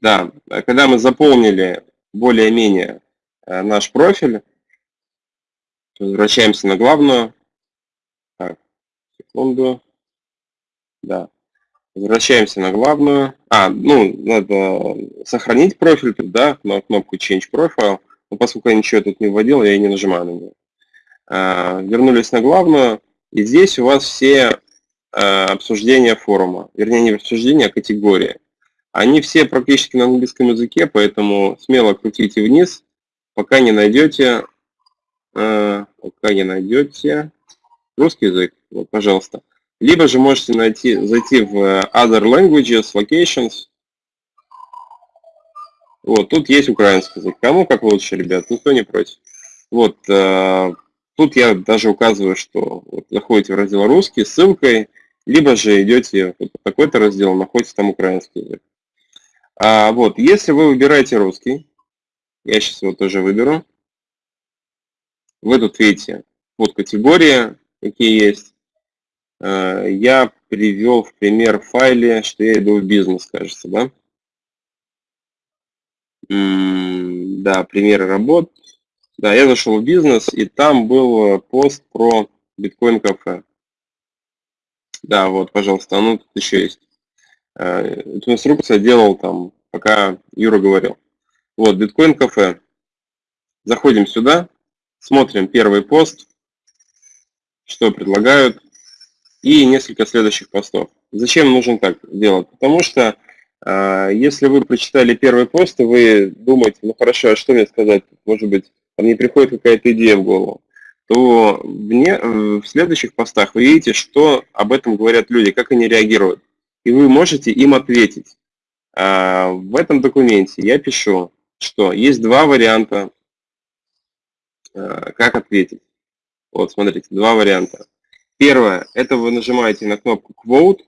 Да, когда мы заполнили более-менее наш профиль, возвращаемся на главную. Так, секунду. Да. Возвращаемся на главную. А, ну, надо сохранить профиль тут, да, на кнопку Change Profile. Но поскольку я ничего тут не вводил, я и не нажимаю на нее. А, вернулись на главную. И здесь у вас все обсуждения форума. Вернее, не обсуждения, а категории. Они все практически на английском языке, поэтому смело крутите вниз, пока не найдете э, пока не найдете. Русский язык, вот, пожалуйста. Либо же можете найти, зайти в Other Languages, Locations. Вот, тут есть украинский язык. Кому как лучше, ребят, никто не против. Вот, э, тут я даже указываю, что вот, заходите в раздел русский ссылкой, либо же идете в такой-то раздел, находите там украинский язык. А, вот, если вы выбираете русский, я сейчас его тоже выберу, вы тут видите вот категории, какие есть. А, я привел в пример в файле, что я иду в бизнес, кажется, да? да, примеры работ. Да, я зашел в бизнес, и там был пост про биткоин-кафе. Да, вот, пожалуйста, оно тут еще есть. Э, эту инструкцию делал там, пока Юра говорил. Вот, биткоин-кафе. Заходим сюда, смотрим первый пост, что предлагают, и несколько следующих постов. Зачем нужно так делать? Потому что э, если вы прочитали первый пост, и вы думаете, ну хорошо, а что мне сказать? Может быть, мне приходит какая-то идея в голову то мне, в следующих постах вы видите, что об этом говорят люди, как они реагируют. И вы можете им ответить. А, в этом документе я пишу, что есть два варианта, а, как ответить. Вот, смотрите, два варианта. Первое, это вы нажимаете на кнопку Quote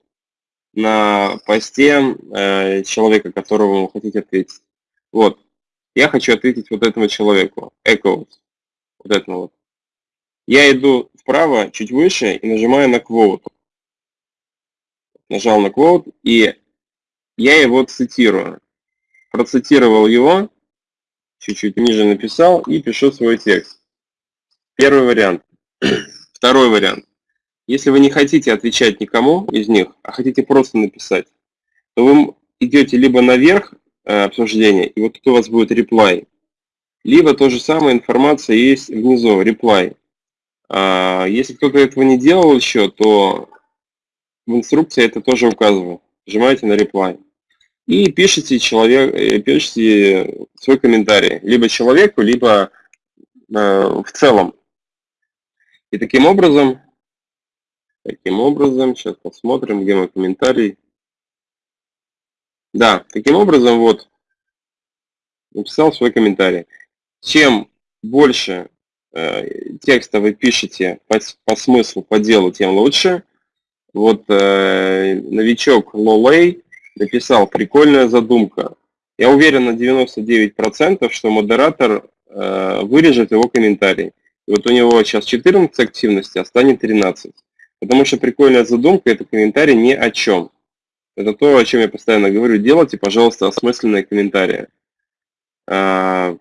на посте э, человека, которого вы хотите ответить. Вот, я хочу ответить вот этому человеку, Echoes, вот этому вот. Я иду вправо, чуть выше и нажимаю на quote. Нажал на quote и я его цитирую. Процитировал его, чуть-чуть ниже написал и пишу свой текст. Первый вариант. Второй вариант. Если вы не хотите отвечать никому из них, а хотите просто написать, то вы идете либо наверх обсуждения, и вот тут у вас будет reply, либо то же самое информация есть внизу, reply. А, если кто-то этого не делал еще, то в инструкции это тоже указываю. Нажимаете на reply. И пишите, человек, э, пишите свой комментарий. Либо человеку, либо э, в целом. И таким образом, таким образом, сейчас посмотрим, где мой комментарий. Да, таким образом, вот, написал свой комментарий. Чем больше Э, текста вы пишете по, по смыслу, по делу, тем лучше. Вот э, новичок Лолей написал «Прикольная задумка». Я уверен на 99%, что модератор э, вырежет его комментарий. И вот у него сейчас 14 активности, а станет 13. Потому что прикольная задумка – это комментарий ни о чем. Это то, о чем я постоянно говорю. Делайте, пожалуйста, осмысленные комментарии. А,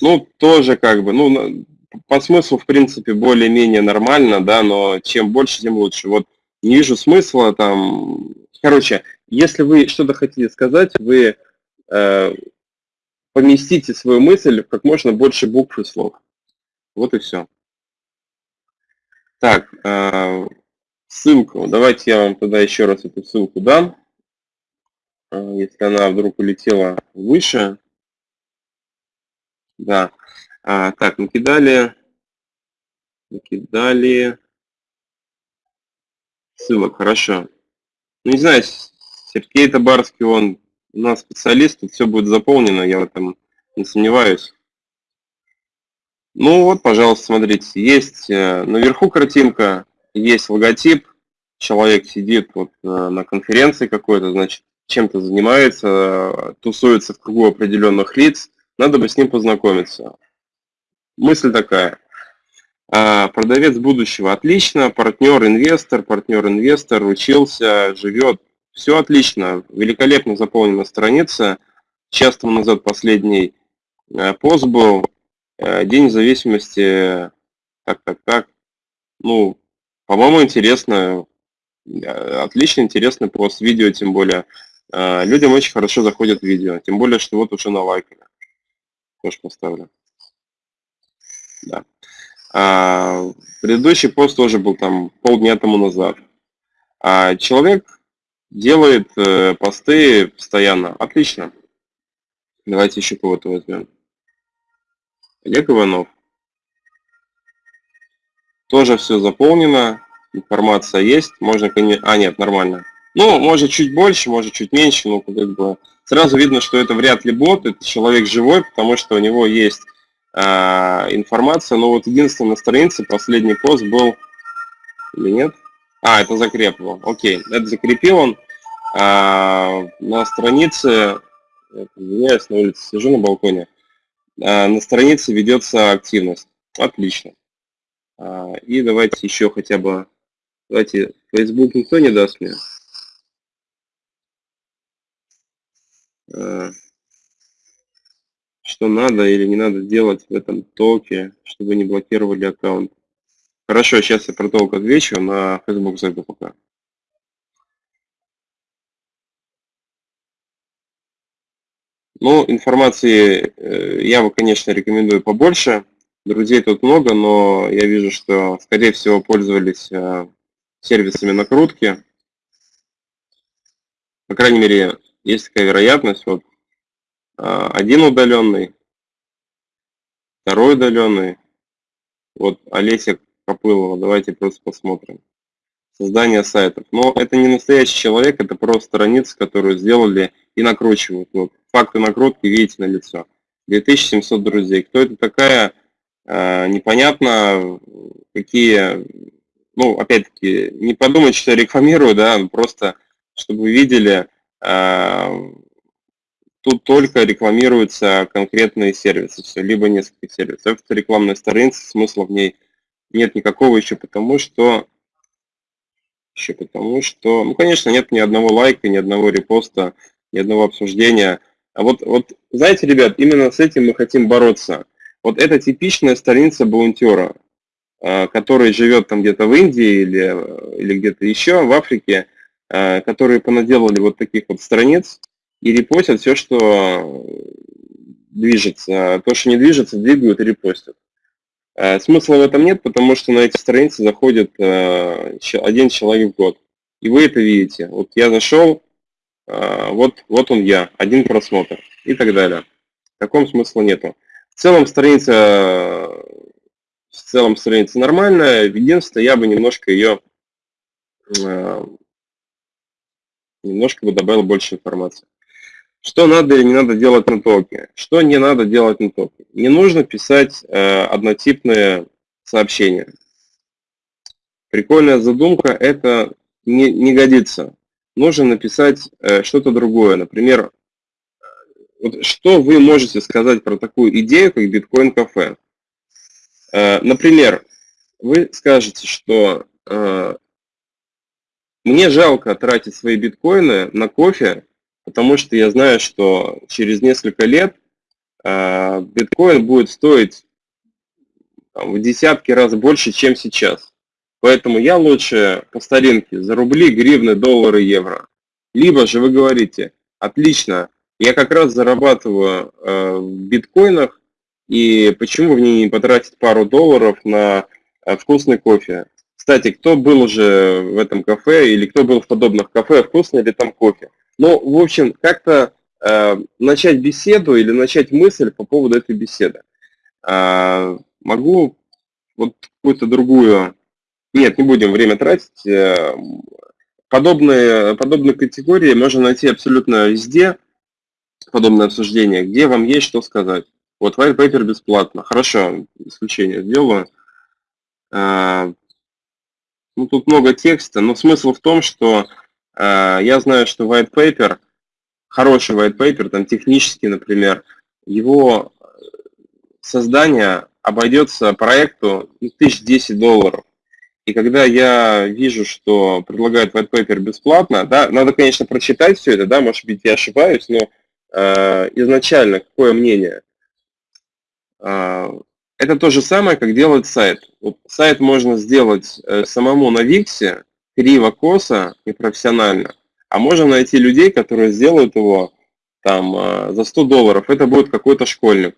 ну, тоже как бы, ну, по смыслу, в принципе, более-менее нормально, да, но чем больше, тем лучше. Вот не вижу смысла там... Короче, если вы что-то хотите сказать, вы э, поместите свою мысль в как можно больше букв и слов. Вот и все. Так, э, ссылку. Давайте я вам тогда еще раз эту ссылку дам. Э, если она вдруг улетела выше, да. А, так, накидали. Накидали. Ссылок, хорошо. Ну, не знаю, Сергей Табарский, он у нас специалист, тут все будет заполнено, я в этом не сомневаюсь. Ну вот, пожалуйста, смотрите, есть э, наверху картинка, есть логотип, человек сидит вот на конференции какой-то, значит, чем-то занимается, тусуется в кругу определенных лиц, надо бы с ним познакомиться. Мысль такая. А, продавец будущего отлично, партнер-инвестор, партнер-инвестор учился, живет. Все отлично, великолепно заполнена страница. Час тому назад последний э, пост был. Э, день независимости. Так, так, так. Ну, по-моему, интересно. Э, отлично, интересный пост. Видео тем более. Людям очень хорошо заходят видео. Тем более, что вот уже на лайками тоже поставлю. Да. А, предыдущий пост тоже был там полдня тому назад. А человек делает э, посты постоянно. Отлично. Давайте еще кого-то возьмем. Олег Иванов. Тоже все заполнено, информация есть, можно. А, нет, нормально. Ну, может чуть больше, может чуть меньше, но как бы сразу видно, что это вряд ли бот, это человек живой, потому что у него есть э, информация. Но вот единственное на странице последний пост был или нет? А, это закрепил. Окей, это закрепил он. А, на странице, извиняюсь, на улице сижу на балконе, а, на странице ведется активность. Отлично. А, и давайте еще хотя бы, давайте, Facebook никто не даст мне. А, что надо или не надо делать в этом токе, чтобы не блокировали аккаунт. Хорошо, сейчас я про толк отвечу, на Facebook зайду пока. Ну, информации э, я бы, конечно, рекомендую побольше. Друзей тут много, но я вижу, что, скорее всего, пользовались э, сервисами накрутки. По крайней мере, есть такая вероятность. Вот э, один удаленный, второй удаленный. Вот Олеся Копылова, давайте просто посмотрим. Создание сайтов. Но это не настоящий человек, это просто страницы, которую сделали и накручивают. Вот факты накрутки видите на лицо. 2700 друзей. Кто это такая, непонятно, какие, ну, опять-таки, не подумать, что я рекламирую, да, просто, чтобы вы видели, э, тут только рекламируются конкретные сервисы, все, либо несколько сервисов. Это рекламная страница, смысла в ней нет никакого еще потому, что еще потому, что, ну, конечно, нет ни одного лайка, ни одного репоста, ни одного обсуждения. А вот, вот, знаете, ребят, именно с этим мы хотим бороться. Вот это типичная страница баунтера, а, который живет там где-то в Индии или, или где-то еще, в Африке, а, которые понаделали вот таких вот страниц и репостят все, что движется. То, что не движется, двигают и репостят. А, смысла в этом нет, потому что на эти страницы заходит один человек в год. И вы это видите. Вот я зашел, вот, вот он я, один просмотр и так далее. В таком смысла нету. В целом страница, в целом страница нормальная, единственное, я бы немножко ее, а, немножко бы добавил больше информации. Что надо или не надо делать на токе? Что не надо делать на токе? Не нужно писать э, однотипные сообщения. Прикольная задумка, это не, не годится нужно написать э, что-то другое. Например, вот что вы можете сказать про такую идею, как биткоин-кафе? Э, например, вы скажете, что э, мне жалко тратить свои биткоины на кофе, потому что я знаю, что через несколько лет биткоин будет стоить в десятки раз больше, чем сейчас. Поэтому я лучше по старинке за рубли, гривны, доллары, евро. Либо же вы говорите, отлично, я как раз зарабатываю э, в биткоинах, и почему в ней не потратить пару долларов на э, вкусный кофе? Кстати, кто был уже в этом кафе или кто был в подобных кафе, вкусный ли там кофе? Ну, в общем, как-то э, начать беседу или начать мысль по поводу этой беседы. Э, могу вот какую-то другую нет, не будем время тратить. Э, подобные, подобные категории можно найти абсолютно везде, подобное обсуждение, где вам есть что сказать. Вот white paper бесплатно. Хорошо, исключение сделаю. Э, ну, тут много текста, но смысл в том, что э, я знаю, что white paper, хороший white paper, там технический, например, его создание обойдется проекту 1010 долларов. И когда я вижу, что предлагают white paper бесплатно, да, надо, конечно, прочитать все это, да, может быть, я ошибаюсь, но изначально какое мнение? Э, это то же самое, как делать сайт. Сайт можно сделать э, самому на Виксе, криво, косо, непрофессионально, а можно найти людей, которые сделают его там э, за 100 долларов. Это будет какой-то школьник,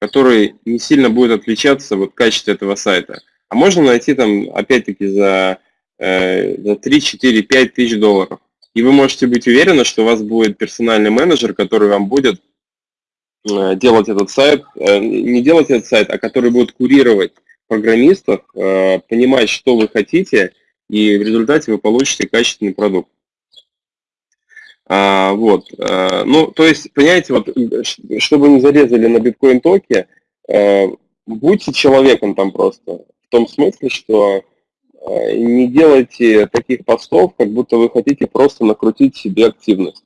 который не сильно будет отличаться вот качестве этого сайта. А можно найти там, опять-таки, за, э, за 3, 4, 5 тысяч долларов. И вы можете быть уверены, что у вас будет персональный менеджер, который вам будет делать этот сайт, не делать этот сайт, а который будет курировать программистов, понимать, что вы хотите, и в результате вы получите качественный продукт. А, вот, ну, то есть, понимаете, вот, чтобы не зарезали на биткоин-токе, а, будьте человеком там просто, в том смысле, что не делайте таких постов, как будто вы хотите просто накрутить себе активность.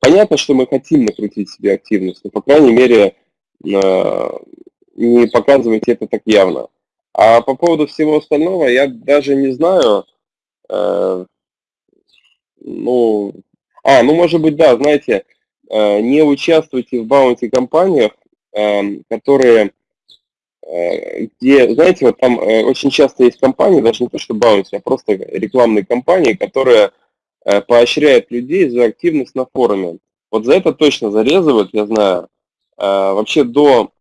Понятно, что мы хотим накрутить себе активность, но, по крайней мере, а, не показывайте это так явно. А по поводу всего остального, я даже не знаю, э, ну, а, ну может быть, да, знаете, э, не участвуйте в баунти-компаниях, которые, э, где, знаете, вот там э, очень часто есть компании, даже не то, что баунти, а просто рекламные компании, которые поощряют людей за активность на форуме. Вот за это точно зарезывают, я знаю. Вообще до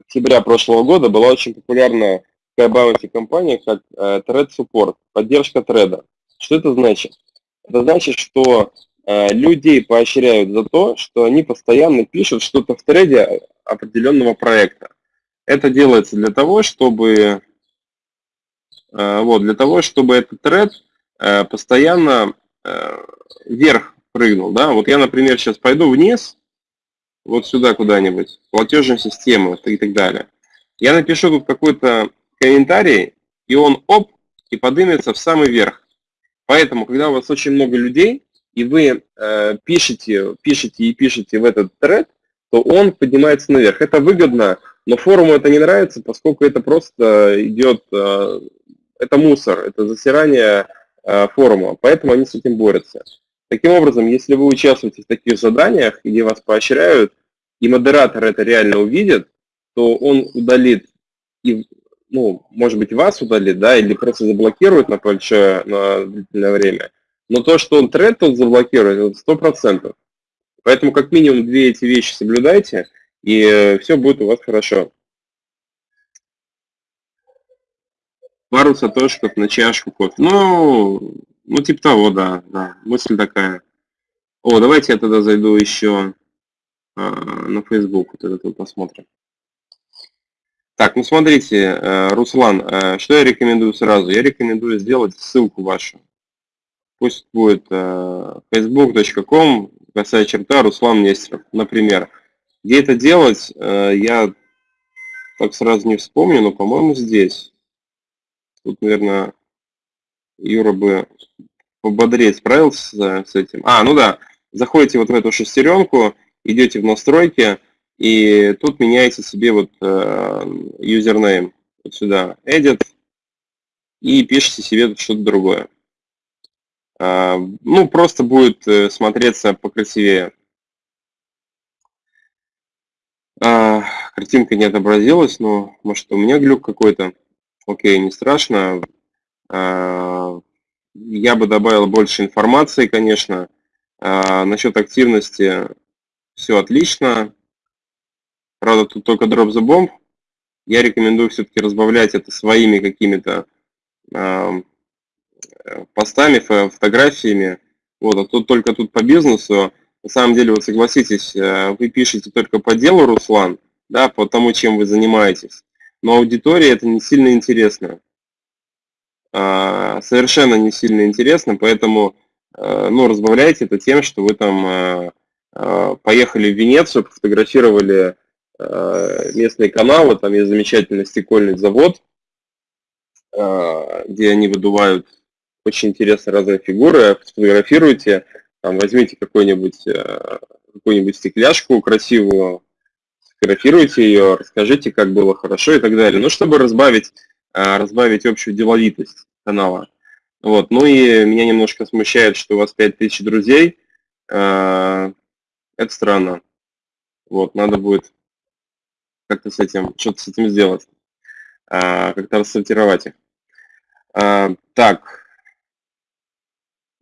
октября прошлого года была очень популярная такая баунти компания, как Thread Support, поддержка треда. Что это значит? Это значит, что э, людей поощряют за то, что они постоянно пишут что-то в треде определенного проекта. Это делается для того, чтобы э, вот, для того, чтобы этот тред э, постоянно вверх прыгнул. Да? Вот я, например, сейчас пойду вниз, вот сюда куда-нибудь, платежную систему и так далее. Я напишу тут какой-то комментарий, и он оп, и поднимется в самый верх. Поэтому, когда у вас очень много людей, и вы э, пишете, пишете и пишете в этот тред, то он поднимается наверх. Это выгодно, но форуму это не нравится, поскольку это просто идет, э, это мусор, это засирание э, форума, поэтому они с этим борются. Таким образом, если вы участвуете в таких заданиях, где вас поощряют, и модератор это реально увидит, то он удалит и ну, может быть, вас удалит, да, или просто заблокирует на большое, на длительное время. Но то, что он тренд тут заблокирует, это 100%. Поэтому как минимум две эти вещи соблюдайте, и все будет у вас хорошо. Пару сатошков на чашку кофе. Ну, ну, типа того, да, да, мысль такая. О, давайте я тогда зайду еще а, на Facebook, вот этот вот посмотрим. Так, ну смотрите, э, Руслан, э, что я рекомендую сразу? Я рекомендую сделать ссылку вашу. Пусть будет э, facebook.com, касая черта, Руслан Нестеров, например. Где это делать, я так сразу не вспомню, но, по-моему, здесь. Тут, наверное, Юра бы пободрее справился с этим. А, ну да, заходите вот в эту шестеренку, идете в настройки, и тут меняете себе вот username вот сюда, edit, и пишите себе что-то другое. А, ну, просто будет э, смотреться покрасивее. А, картинка не отобразилась, но может у меня глюк какой-то. Окей, не страшно. А, я бы добавил больше информации, конечно. Насчет активности все отлично. Правда, тут только drop the bomb. Я рекомендую все-таки разбавлять это своими какими-то э, постами, фотографиями. Вот, а тут только тут по бизнесу. На самом деле, вот согласитесь, э, вы пишете только по делу, Руслан, да, по тому, чем вы занимаетесь. Но аудитории это не сильно интересно. Э, совершенно не сильно интересно, поэтому э, ну, разбавляйте это тем, что вы там э, поехали в Венецию, фотографировали Э, местные каналы, там есть замечательный стекольный завод, где они выдувают очень интересные разные фигуры, сфотографируйте, там, возьмите какую-нибудь э, какую-нибудь стекляшку красивую, сфотографируйте ее, расскажите, как было хорошо и так далее. Ну, чтобы разбавить, разбавить общую деловитость канала. Вот. Ну и меня немножко смущает, что у вас 5000 друзей. Это странно. Вот, надо будет как-то с этим, что-то с этим сделать, как-то рассортировать их. Так,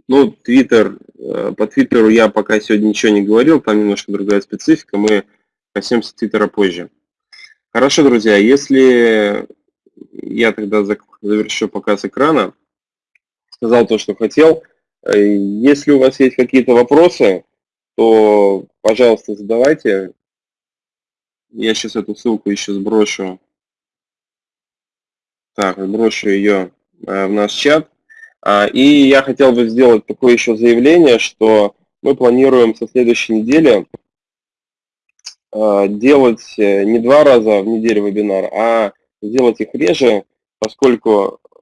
ну, Твиттер, э, по Твиттеру я пока сегодня ничего не говорил, там немножко другая специфика, мы коснемся Твиттера позже. Хорошо, друзья, если я тогда завершу показ экрана, сказал то, что хотел. Э, если у вас есть какие-то вопросы, то, пожалуйста, задавайте. Я сейчас эту ссылку еще сброшу. Так, сброшу ее в наш чат. А, и я хотел бы сделать такое еще заявление, что мы планируем со следующей недели а, делать э, не два раза в неделю вебинар, а делать их реже, поскольку э,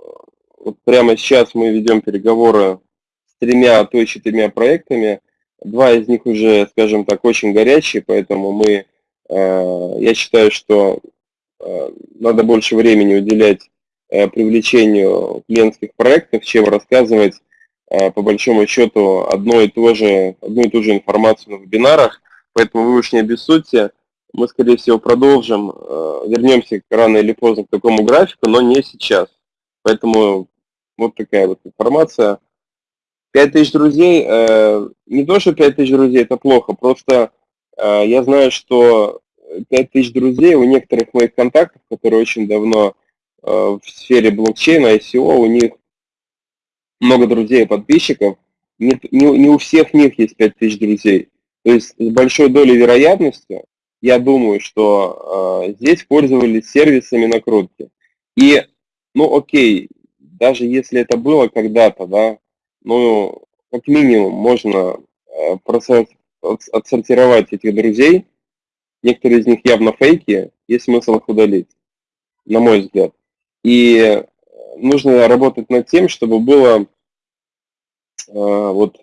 вот прямо сейчас мы ведем переговоры с тремя, а то и четырьмя проектами. Два из них уже, скажем так, очень горячие, поэтому мы, э, я считаю, что надо больше времени уделять привлечению клиентских проектов, чем рассказывать э, по большому счету одно и то же, одну и ту же информацию на вебинарах. Поэтому вы уж не обессудьте, мы, скорее всего, продолжим, э, вернемся рано или поздно к такому графику, но не сейчас. Поэтому вот такая вот информация. 5000 друзей, не то, что 5000 друзей, это плохо, просто я знаю, что 5000 друзей у некоторых моих контактов, которые очень давно Э, в сфере блокчейна, ICO, у них много друзей и подписчиков, не, не, не у всех них есть 5000 друзей. То есть с большой долей вероятности, я думаю, что э, здесь пользовались сервисами накрутки. И, ну окей, даже если это было когда-то, да, ну, как минимум можно э, отсортировать этих друзей, некоторые из них явно фейки, есть смысл их удалить, на мой взгляд. И нужно работать над тем, чтобы было э, вот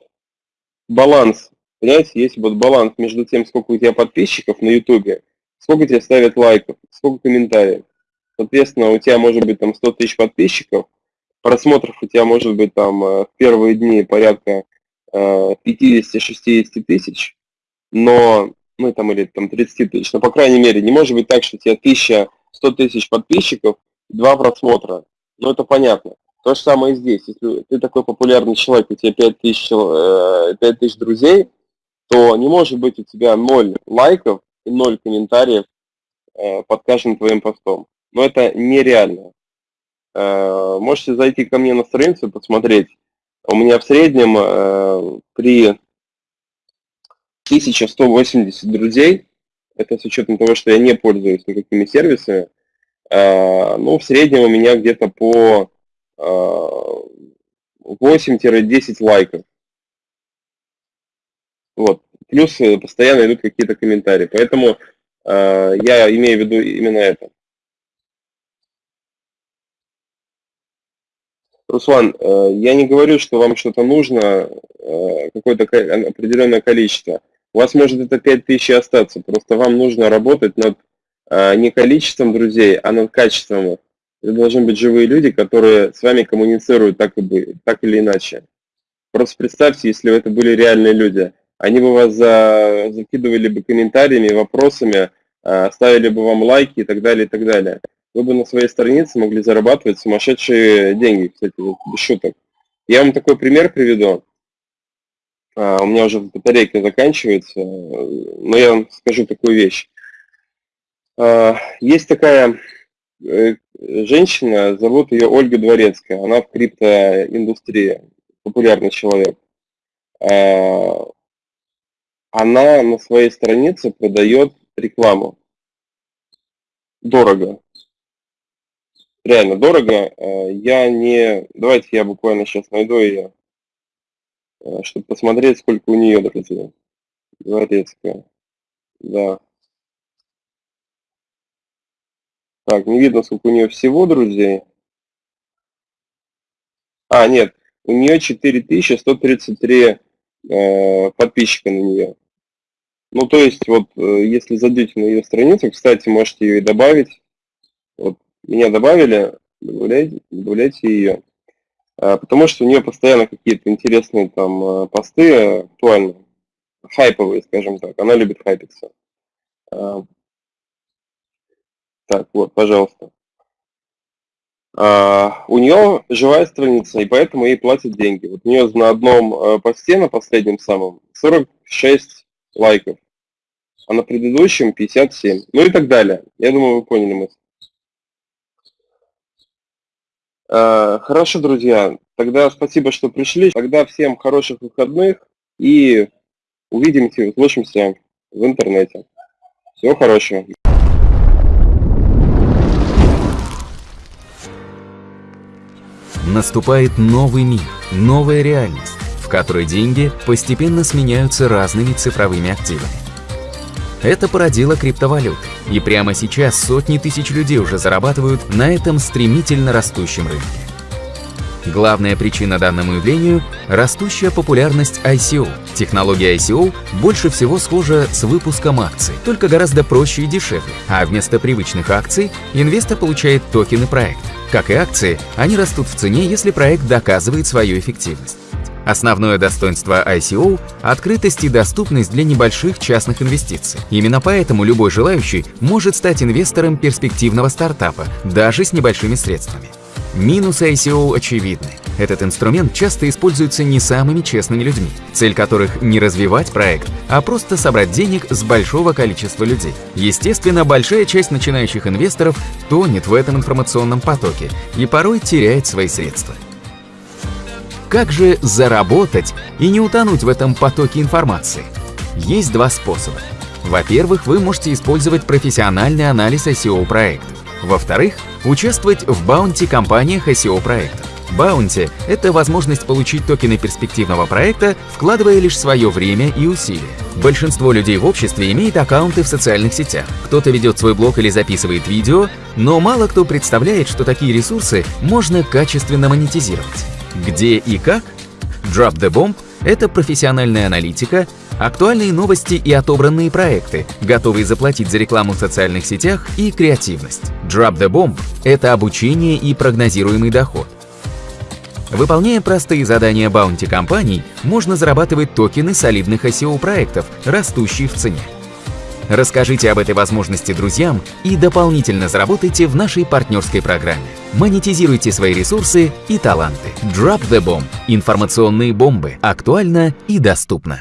баланс. Понимаете, есть вот баланс между тем, сколько у тебя подписчиков на YouTube, сколько тебе ставят лайков, сколько комментариев. Соответственно, у тебя может быть там 100 тысяч подписчиков, просмотров у тебя может быть там э, в первые дни порядка 50-60 э, тысяч, но, ну там или там 30 тысяч, но по крайней мере не может быть так, что у тебя 1100 тысяч подписчиков, два просмотра. Ну, это понятно. То же самое и здесь. Если ты такой популярный человек, у тебя 5000, 5000 э, друзей, то не может быть у тебя 0 лайков и 0 комментариев э, под каждым твоим постом. Но это нереально. Э, можете зайти ко мне на страницу и посмотреть. У меня в среднем при 1180 друзей, это с учетом того, что я не пользуюсь никакими сервисами, Э, ну, в среднем у меня где-то по 8-10 э, лайков. Вот. Плюс э, постоянно идут какие-то комментарии. Поэтому я имею в виду именно это. Руслан, я не говорю, что вам что-то нужно, какое-то определенное количество. У вас может это 5000 остаться, просто вам нужно работать над не количеством друзей, а над качеством. Это должны быть живые люди, которые с вами коммуницируют так, и бы, так или иначе. Просто представьте, если бы это были реальные люди. Они бы вас за, закидывали бы комментариями, вопросами, а, ставили бы вам лайки и так далее, и так далее. Вы бы на своей странице могли зарабатывать сумасшедшие деньги, кстати, без шуток. Я вам такой пример приведу. А, у меня уже батарейка заканчивается, но я вам скажу такую вещь. А, есть такая э, женщина, зовут ее Ольга Дворецкая, она в криптоиндустрии, популярный человек. А, она на своей странице продает рекламу. Дорого. Реально дорого. А, я не... Давайте я буквально сейчас найду ее, чтобы посмотреть, сколько у нее, друзья. Дворецкая. Да. Так, не видно, сколько у нее всего друзей. А, нет, у нее 4133 э, подписчика на нее. Ну, то есть, вот, э, если зайдете на ее страницу, кстати, можете ее и добавить. Вот, меня добавили, добавляйте, добавляйте ее. А, потому что у нее постоянно какие-то интересные там э, посты актуальные, хайповые, скажем так. Она любит хайпиться. Так, вот, пожалуйста. А, у нее живая страница, и поэтому ей платят деньги. Вот у нее на одном э, посте, на последнем самом, 46 лайков, а на предыдущем 57. Ну и так далее. Я думаю, вы поняли мысль. А, хорошо, друзья. Тогда спасибо, что пришли. Тогда всем хороших выходных и увидимся, услышимся в интернете. Всего хорошего. Наступает новый мир, новая реальность, в которой деньги постепенно сменяются разными цифровыми активами. Это породило криптовалюты, и прямо сейчас сотни тысяч людей уже зарабатывают на этом стремительно растущем рынке. Главная причина данному явлению – растущая популярность ICO. Технология ICO больше всего схожа с выпуском акций, только гораздо проще и дешевле, а вместо привычных акций инвестор получает токены проекта. Как и акции, они растут в цене, если проект доказывает свою эффективность. Основное достоинство ICO – открытость и доступность для небольших частных инвестиций. Именно поэтому любой желающий может стать инвестором перспективного стартапа, даже с небольшими средствами. Минусы ICO очевидны. Этот инструмент часто используется не самыми честными людьми, цель которых не развивать проект, а просто собрать денег с большого количества людей. Естественно, большая часть начинающих инвесторов тонет в этом информационном потоке и порой теряет свои средства. Как же заработать и не утонуть в этом потоке информации? Есть два способа. Во-первых, вы можете использовать профессиональный анализ SEO проекта. Во-вторых, участвовать в баунти-компаниях SEO проектов. Баунти – это возможность получить токены перспективного проекта, вкладывая лишь свое время и усилия. Большинство людей в обществе имеет аккаунты в социальных сетях. Кто-то ведет свой блог или записывает видео, но мало кто представляет, что такие ресурсы можно качественно монетизировать. Где и как? Drop the Bomb – это профессиональная аналитика, актуальные новости и отобранные проекты, готовые заплатить за рекламу в социальных сетях и креативность. Drop the Bomb – это обучение и прогнозируемый доход. Выполняя простые задания баунти компаний, можно зарабатывать токены солидных SEO-проектов, растущие в цене. Расскажите об этой возможности друзьям и дополнительно заработайте в нашей партнерской программе. Монетизируйте свои ресурсы и таланты. Drop the Bomb. Информационные бомбы. Актуально и доступно.